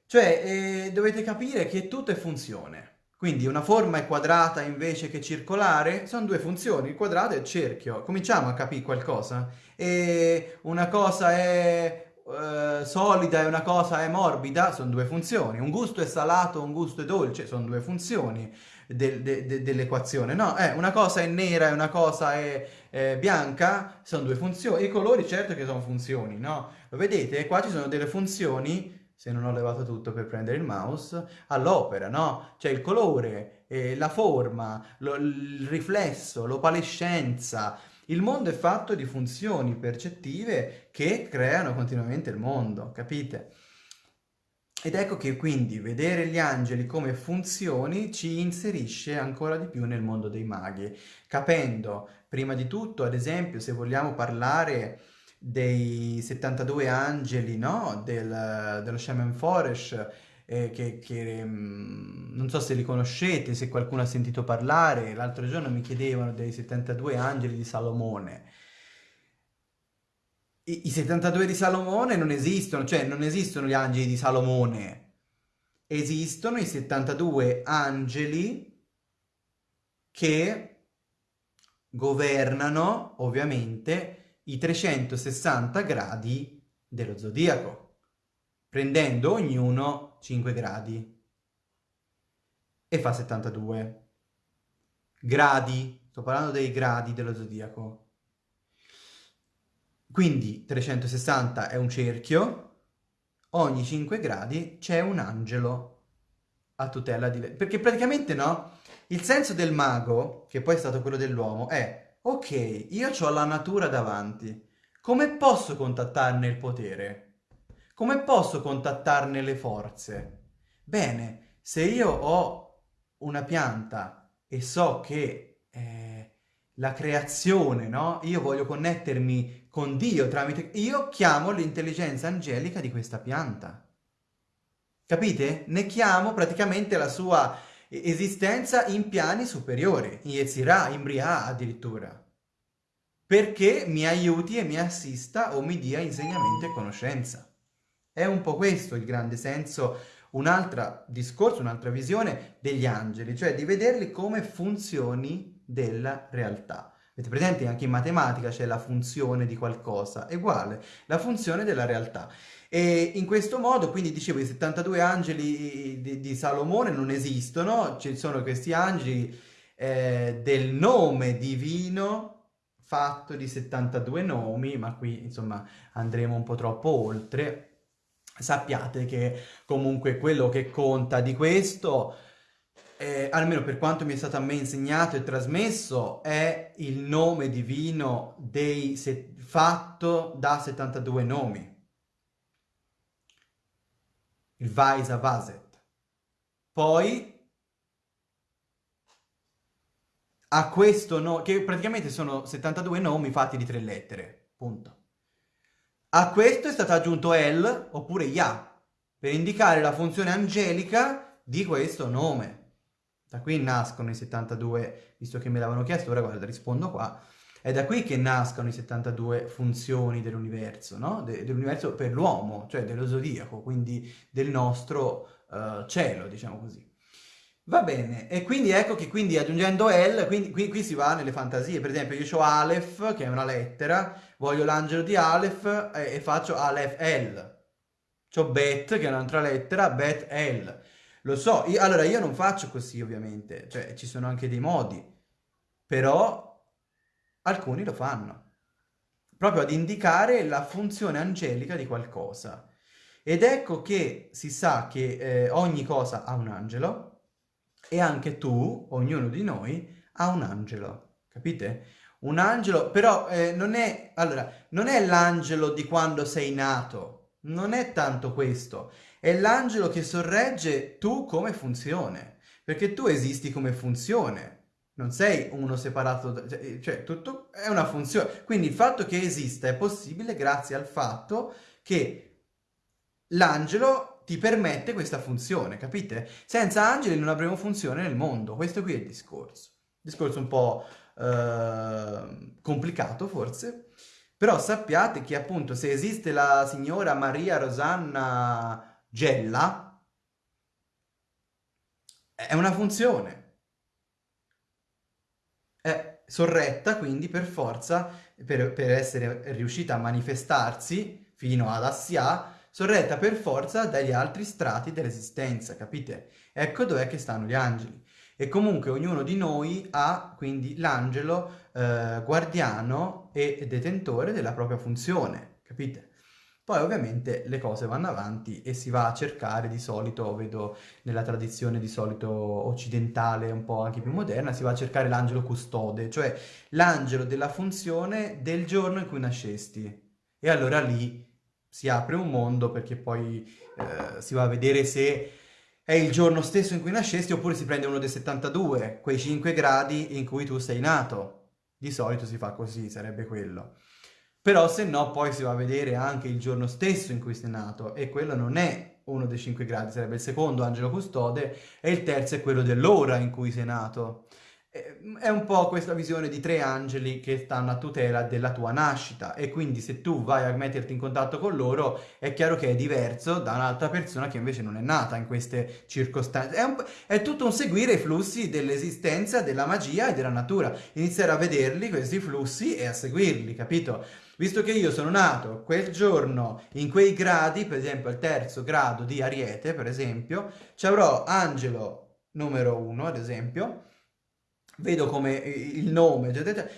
Cioè, eh, dovete capire che tutto è funzione. Quindi una forma è quadrata invece che circolare, sono due funzioni, il quadrato e il cerchio. Cominciamo a capire qualcosa. E una cosa è eh, solida e una cosa è morbida, sono due funzioni. Un gusto è salato, un gusto è dolce, sono due funzioni de de de dell'equazione. No, eh, una cosa è nera e una cosa è eh, bianca, sono due funzioni. I colori certo che sono funzioni, no? Lo vedete? Qua ci sono delle funzioni se non ho levato tutto per prendere il mouse, all'opera, no? Cioè il colore, eh, la forma, lo, il riflesso, l'opalescenza. Il mondo è fatto di funzioni percettive che creano continuamente il mondo, capite? Ed ecco che quindi vedere gli angeli come funzioni ci inserisce ancora di più nel mondo dei maghi, capendo prima di tutto, ad esempio, se vogliamo parlare dei 72 angeli no? Del, dello Shaman Forest, eh, che, che mh, mm, non so se li conoscete, se qualcuno ha sentito parlare, l'altro giorno mi chiedevano dei 72 angeli di Salomone. I, I 72 di Salomone non esistono, cioè non esistono gli angeli di Salomone, esistono i 72 angeli che governano ovviamente i 360 gradi dello zodiaco, prendendo ognuno 5 gradi e fa 72 gradi, sto parlando dei gradi dello zodiaco. Quindi 360 è un cerchio, ogni 5 gradi c'è un angelo a tutela di lei. Perché praticamente no, il senso del mago, che poi è stato quello dell'uomo, è ok, io ho la natura davanti, come posso contattarne il potere? Come posso contattarne le forze? Bene, se io ho una pianta e so che eh, la creazione, no? Io voglio connettermi con Dio tramite... Io chiamo l'intelligenza angelica di questa pianta. Capite? Ne chiamo praticamente la sua esistenza in piani superiori, in Yetzirah, in Briah addirittura. Perché mi aiuti e mi assista o mi dia insegnamento e conoscenza. È un po' questo il grande senso, un altro discorso, un'altra visione degli angeli, cioè di vederli come funzioni della realtà. Avete presente anche in matematica c'è la funzione di qualcosa, è uguale, la funzione della realtà. E in questo modo, quindi dicevo, i 72 angeli di, di Salomone non esistono, ci sono questi angeli eh, del nome divino fatto di 72 nomi, ma qui insomma andremo un po' troppo oltre. Sappiate che comunque quello che conta di questo eh, almeno per quanto mi è stato a me insegnato e trasmesso, è il nome divino dei fatto da 72 nomi. Il Vaisa Vaset. Poi a questo nome, che praticamente sono 72 nomi fatti di tre lettere, punto. A questo è stato aggiunto El, oppure Ya, per indicare la funzione angelica di questo nome. Da qui nascono i 72, visto che me l'avevano chiesto, ora guarda, rispondo qua. È da qui che nascono i 72 funzioni dell'universo, no? De dell'universo per l'uomo, cioè dello zodiaco, quindi del nostro uh, cielo, diciamo così. Va bene, e quindi ecco che quindi aggiungendo L, quindi qui, qui si va nelle fantasie, per esempio io ho Aleph, che è una lettera, voglio l'angelo di Aleph e, e faccio Aleph L. C'ho Bet, che è un'altra lettera, Bet L. Lo so, io, allora io non faccio così ovviamente, cioè ci sono anche dei modi, però alcuni lo fanno, proprio ad indicare la funzione angelica di qualcosa. Ed ecco che si sa che eh, ogni cosa ha un angelo e anche tu, ognuno di noi, ha un angelo, capite? Un angelo, però eh, non è, allora, non è l'angelo di quando sei nato, non è tanto questo, è l'angelo che sorregge tu come funzione, perché tu esisti come funzione, non sei uno separato, cioè, cioè tutto è una funzione. Quindi il fatto che esista è possibile grazie al fatto che l'angelo ti permette questa funzione, capite? Senza angeli non avremo funzione nel mondo, questo qui è il discorso. Discorso un po' eh, complicato forse, però sappiate che appunto se esiste la signora Maria Rosanna gella è una funzione. È sorretta quindi per forza, per, per essere riuscita a manifestarsi fino ad Assia, sorretta per forza dagli altri strati dell'esistenza, capite? Ecco dov'è che stanno gli angeli. E comunque ognuno di noi ha quindi l'angelo eh, guardiano e detentore della propria funzione, capite? Poi ovviamente le cose vanno avanti e si va a cercare di solito, vedo nella tradizione di solito occidentale, un po' anche più moderna, si va a cercare l'angelo custode, cioè l'angelo della funzione del giorno in cui nascesti. E allora lì si apre un mondo perché poi eh, si va a vedere se è il giorno stesso in cui nascesti oppure si prende uno dei 72, quei 5 gradi in cui tu sei nato. Di solito si fa così, sarebbe quello. Però se no poi si va a vedere anche il giorno stesso in cui sei nato e quello non è uno dei 5 gradi, sarebbe il secondo angelo custode e il terzo è quello dell'ora in cui sei nato. È un po' questa visione di tre angeli che stanno a tutela della tua nascita e quindi se tu vai a metterti in contatto con loro è chiaro che è diverso da un'altra persona che invece non è nata in queste circostanze. È, un, è tutto un seguire i flussi dell'esistenza, della magia e della natura. Iniziare a vederli questi flussi e a seguirli, capito? Visto che io sono nato quel giorno in quei gradi, per esempio al terzo grado di Ariete, per esempio, ci avrò angelo numero uno, ad esempio, vedo come il nome,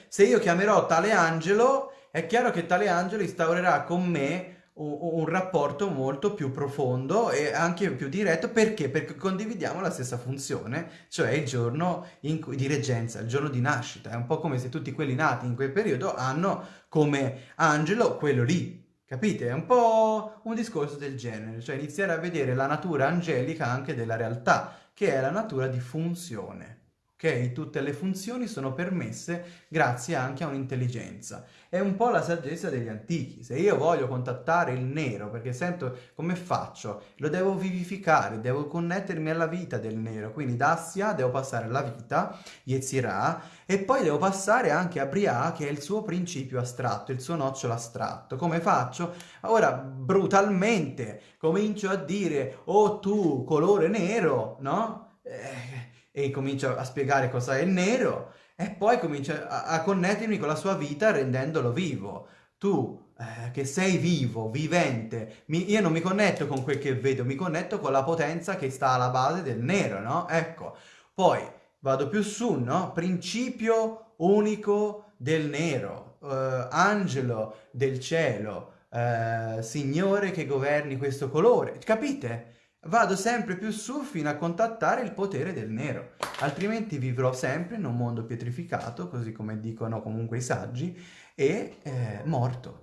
se io chiamerò tale angelo, è chiaro che tale angelo instaurerà con me un, un, rapporto molto più profondo e anche più diretto, perché? Perché condividiamo la stessa funzione, cioè il giorno cui, di reggenza, il giorno di nascita, è un po' come se tutti quelli nati in quel periodo hanno come angelo quello lì, Capite? È un po' un discorso del genere, cioè iniziare a vedere la natura angelica anche della realtà, che è la natura di funzione Tutte le funzioni sono permesse grazie anche a un'intelligenza. È un po' la saggezza degli antichi. Se io voglio contattare il nero, perché sento come faccio, lo devo vivificare, devo connettermi alla vita del nero. Quindi da Assia devo passare alla vita, Yetzirah, e poi devo passare anche a Briah, che è il suo principio astratto, il suo nocciolo astratto. Come faccio? Ora, brutalmente, comincio a dire, oh tu, colore nero, no? Eh, e comincia a spiegare cosa è il nero e poi comincia a, a connettermi con la sua vita rendendolo vivo. Tu eh, che sei vivo, vivente, mi, io non mi connetto con quel che vedo, mi connetto con la potenza che sta alla base del nero, no? Ecco, poi vado più su, no? Principio unico del nero, eh, angelo del cielo, eh, signore che governi questo colore, capite? Vado sempre più su fino a contattare il potere del nero, altrimenti vivrò sempre in un mondo pietrificato, così come dicono comunque i saggi, e eh, morto.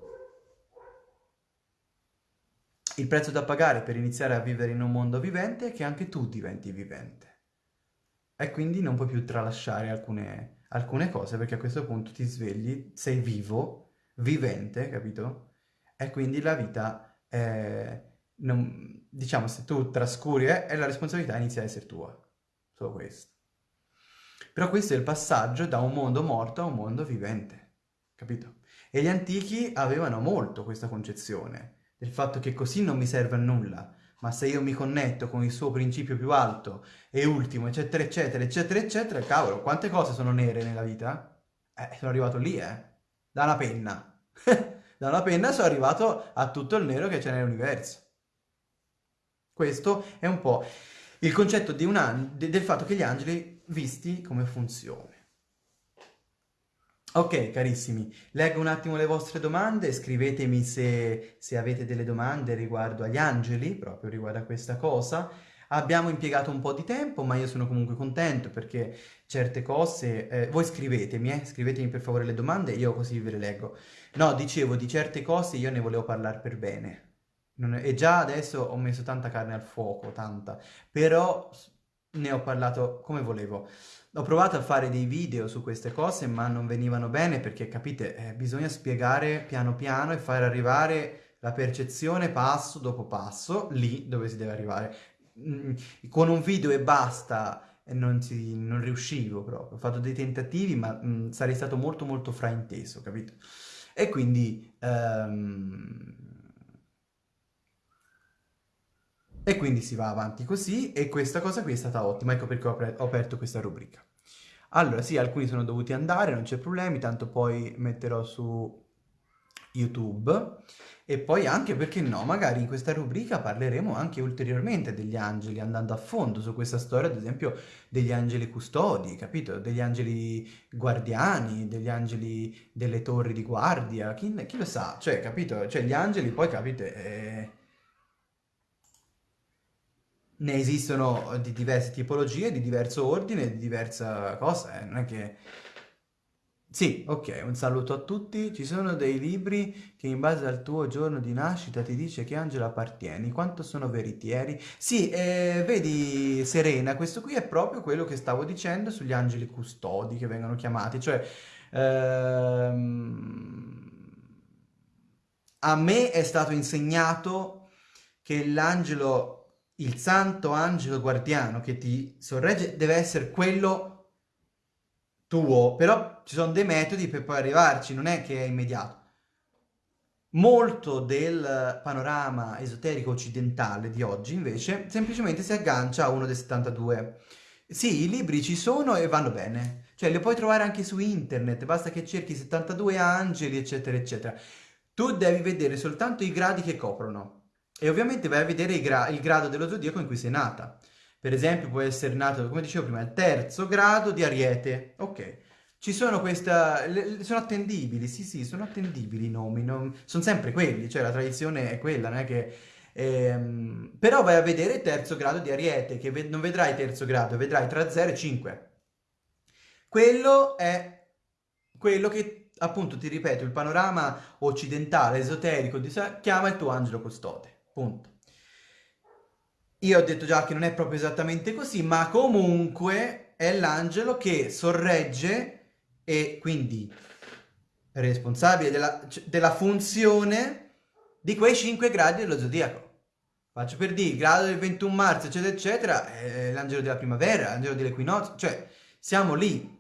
Il prezzo da pagare per iniziare a vivere in un mondo vivente è che anche tu diventi vivente. E quindi non puoi più tralasciare alcune, alcune cose, perché a questo punto ti svegli, sei vivo, vivente, capito? E quindi la vita è non, diciamo, se tu trascuri, eh, la responsabilità inizia a essere tua. Solo questo. Però questo è il passaggio da un mondo morto a un mondo vivente, capito? E gli antichi avevano molto questa concezione, del fatto che così non mi serve a nulla, ma se io mi connetto con il suo principio più alto e ultimo, eccetera, eccetera, eccetera, eccetera, cavolo, quante cose sono nere nella vita? Eh, sono arrivato lì, eh, da una penna. da una penna sono arrivato a tutto il nero che c'è nell'universo. Questo è un po' il concetto de del fatto che gli angeli visti come funzione. Ok, carissimi, leggo un attimo le vostre domande, scrivetemi se, se, avete delle domande riguardo agli angeli, proprio riguardo a questa cosa. Abbiamo impiegato un po' di tempo, ma io sono comunque contento perché certe cose... Eh, voi scrivetemi, eh, scrivetemi per favore le domande, io così ve le leggo. No, dicevo, di certe cose io ne volevo parlare per bene, è, e già adesso ho messo tanta carne al fuoco, tanta, però ne ho parlato come volevo. Ho provato a fare dei video su queste cose, ma non venivano bene perché, capite, eh, bisogna spiegare piano piano e fare arrivare la percezione passo dopo passo, lì dove si deve arrivare. Mm, con un video e basta non, si, non riuscivo proprio. Ho fatto dei tentativi, ma mm, sarei stato molto molto frainteso, capito? E quindi... Um, E quindi si va avanti così e questa cosa qui è stata ottima, ecco perché ho, ho aperto questa rubrica. Allora, sì, alcuni sono dovuti andare, non c'è problemi, tanto poi metterò su YouTube e poi anche, perché no, magari in questa rubrica parleremo anche ulteriormente degli angeli, andando a fondo su questa storia, ad esempio, degli angeli custodi, capito? Degli angeli guardiani, degli angeli delle torri di guardia, chi, chi lo sa? Cioè, capito? Cioè, gli angeli poi, capite, eh, ne esistono di diverse tipologie, di diverso ordine, di diversa cosa, eh? Non è che... Sì, ok, un saluto a tutti. Ci sono dei libri che in base al tuo giorno di nascita ti dice che angelo appartieni, quanto sono veritieri. Sì, eh, vedi Serena, questo qui è proprio quello che stavo dicendo sugli angeli custodi che vengono chiamati, cioè ehm, a me è stato insegnato che l'angelo, il santo angelo guardiano che ti sorregge deve essere quello tuo, però ci sono dei metodi per poi arrivarci, non è che è immediato. Molto del panorama esoterico occidentale di oggi, invece, semplicemente si aggancia a uno dei 72. Sì, i libri ci sono e vanno bene, cioè li puoi trovare anche su internet, basta che cerchi 72 angeli, eccetera, eccetera. Tu devi vedere soltanto i gradi che coprono e ovviamente vai a vedere gra il grado dello zodiaco in cui sei nata. Per esempio può essere nato, come dicevo prima, il terzo grado di Ariete. Ok. Ci sono questa... le- sono attendibili, sì sì, sono attendibili i nomi, non- sono sempre quelli, cioè la tradizione è quella, non è che... ehm, Però vai a vedere il terzo grado di Ariete, che ve- non vedrai terzo grado, vedrai tra 0 e 5. Quello è quello che, appunto, ti ripeto, il panorama occidentale, esoterico, chiama il tuo angelo custode. Punto. Io ho detto già che non è proprio esattamente così, ma comunque è l'angelo che sorregge e quindi responsabile della, della funzione di quei 5 gradi dello zodiaco. Faccio per dire, il grado del 21 marzo, eccetera, eccetera, è l'angelo della primavera, l'angelo dell'equinozio, cioè siamo lì.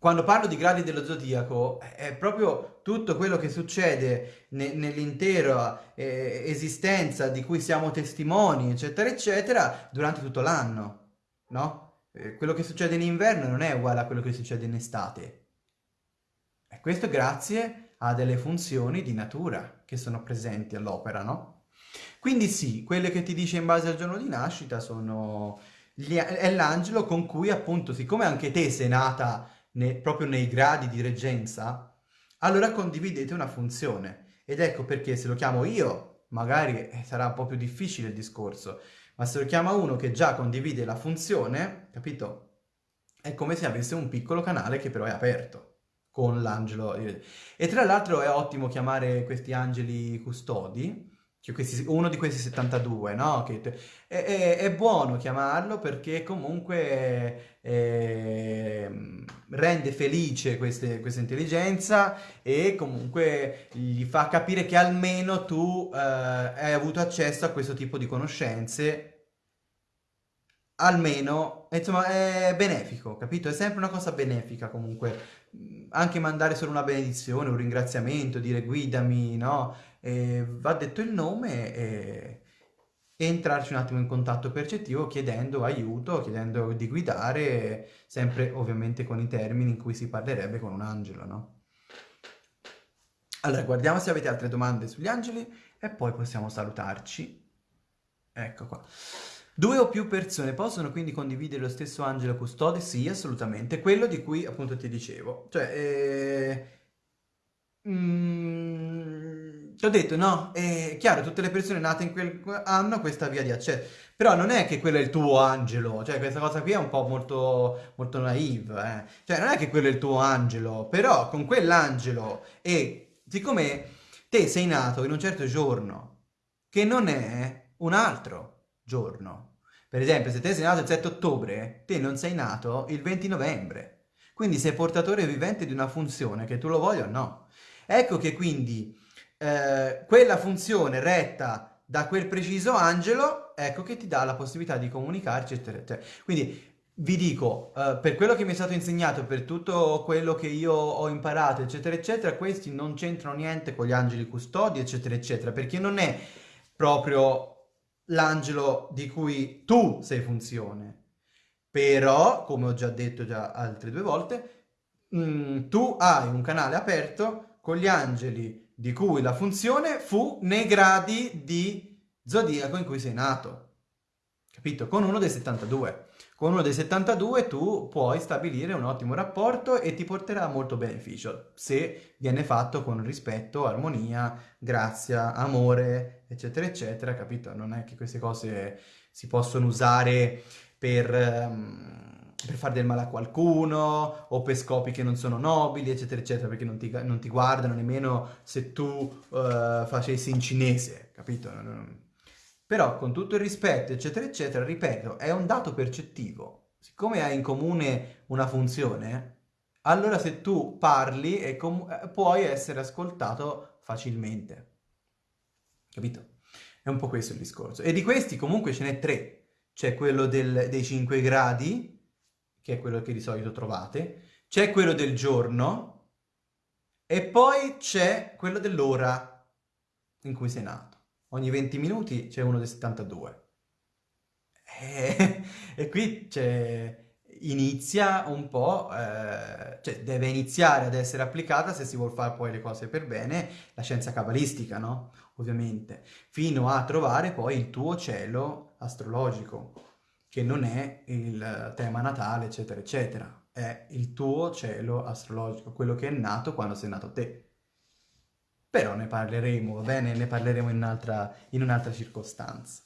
Quando parlo di gradi dello zodiaco è proprio tutto quello che succede ne- nell'intera eh, esistenza di cui siamo testimoni, eccetera, eccetera, durante tutto l'anno, no? Eh, quello che succede in inverno non è uguale a quello che succede in estate. E questo grazie a delle funzioni di natura che sono presenti all'opera, no? Quindi sì, quelle che ti dice in base al giorno di nascita sono... gli- è l'angelo con cui appunto, siccome anche te sei nata ne- proprio nei gradi di reggenza, allora condividete una funzione. Ed ecco perché se lo chiamo io, magari eh, sarà un po' più difficile il discorso, ma se lo chiama uno che già condivide la funzione, capito? È come se avesse un piccolo canale che però è aperto con l'angelo. E tra l'altro è ottimo chiamare questi angeli custodi, cioè questi- uno di questi 72, no? Che è, è- è buono chiamarlo perché comunque ehm, rende felice queste- questa intelligenza e comunque gli fa capire che almeno tu eh, hai avuto accesso a questo tipo di conoscenze almeno, insomma, è benefico, capito? È sempre una cosa benefica comunque. Anche mandare solo una benedizione, un ringraziamento, dire guidami, no? E va detto il nome e, e entrarci un attimo in contatto percettivo chiedendo aiuto, chiedendo di guidare, sempre ovviamente con i termini in cui si parlerebbe con un angelo, no? Allora, guardiamo se avete altre domande sugli angeli e poi possiamo salutarci. Ecco qua. Due o più persone possono quindi condividere lo stesso angelo custode? Sì, assolutamente. Quello di cui appunto ti dicevo. Cioè, eh, mm, ti ho detto, no, è chiaro, tutte le persone nate in quel hanno questa via di accesso. Però non è che quello è il tuo angelo, cioè questa cosa qui è un po' molto, molto naive, eh. Cioè non è che quello è il tuo angelo, però con quell'angelo e siccome te sei nato in un certo giorno che non è un altro giorno. Per esempio, se te sei nato il 7 ottobre, te non sei nato il 20 novembre. Quindi sei portatore vivente di una funzione, che tu lo voglia o no. Ecco che quindi eh, quella funzione retta da quel preciso angelo, ecco che ti dà la possibilità di comunicarci, eccetera, eccetera. Quindi vi dico, eh, per quello che mi è stato insegnato, per tutto quello che io ho imparato, eccetera, eccetera, questi non c'entrano niente con gli angeli custodi, eccetera, eccetera, perché non è proprio l'angelo di cui tu sei funzione. Però, come ho già detto già altre due volte, mm, tu hai un canale aperto con gli angeli di cui la funzione fu nei gradi di zodiaco in cui sei nato. Capito? Con uno dei 72. Con uno dei 72 tu puoi stabilire un ottimo rapporto e ti porterà molto beneficio se viene fatto con rispetto, armonia, grazia, amore, eccetera, eccetera, capito? Non è che queste cose si possono usare per, um, per fare del male a qualcuno o per scopi che non sono nobili, eccetera, eccetera, perché non ti, non ti guardano nemmeno se tu uh, facessi in cinese, capito? Però con tutto il rispetto, eccetera, eccetera, ripeto, è un dato percettivo. Siccome hai in comune una funzione, allora se tu parli eh, puoi essere ascoltato facilmente. Capito? È un po' questo il discorso. E di questi comunque ce n'è tre c'è quello del, dei 5 gradi, che è quello che di solito trovate, c'è quello del giorno e poi c'è quello dell'ora in cui sei nato. Ogni 20 minuti c'è uno dei 72. E, e qui inizia un po', eh, cioè deve iniziare ad essere applicata se si vuole fare poi le cose per bene, la scienza cabalistica, no? Ovviamente, fino a trovare poi il tuo cielo astrologico, che non è il tema natale, eccetera, eccetera. È il tuo cielo astrologico, quello che è nato quando sei nato te. Però ne parleremo, va bene? Ne parleremo in un'altra, un'altra circostanza.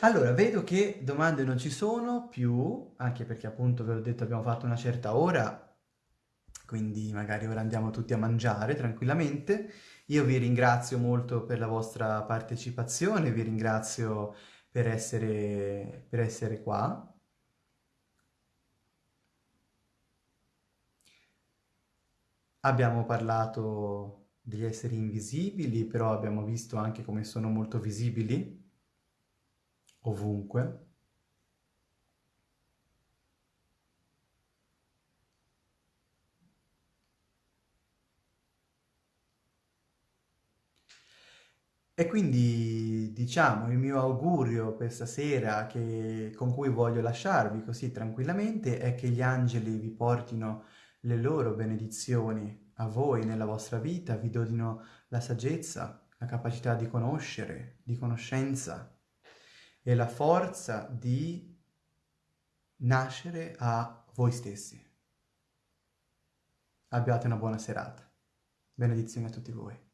Allora, vedo che domande non ci sono più, anche perché appunto ve l'ho detto abbiamo fatto una certa ora, quindi magari ora andiamo tutti a mangiare tranquillamente. Io vi ringrazio molto per la vostra partecipazione, vi ringrazio per essere, per essere qua. Abbiamo parlato degli esseri invisibili, però abbiamo visto anche come sono molto visibili ovunque. E quindi, diciamo, il mio augurio per stasera che, con cui voglio lasciarvi così tranquillamente è che gli angeli vi portino le loro benedizioni a voi nella vostra vita, vi donino la saggezza, la capacità di conoscere, di conoscenza e la forza di nascere a voi stessi. Abbiate una buona serata. Benedizioni a tutti voi.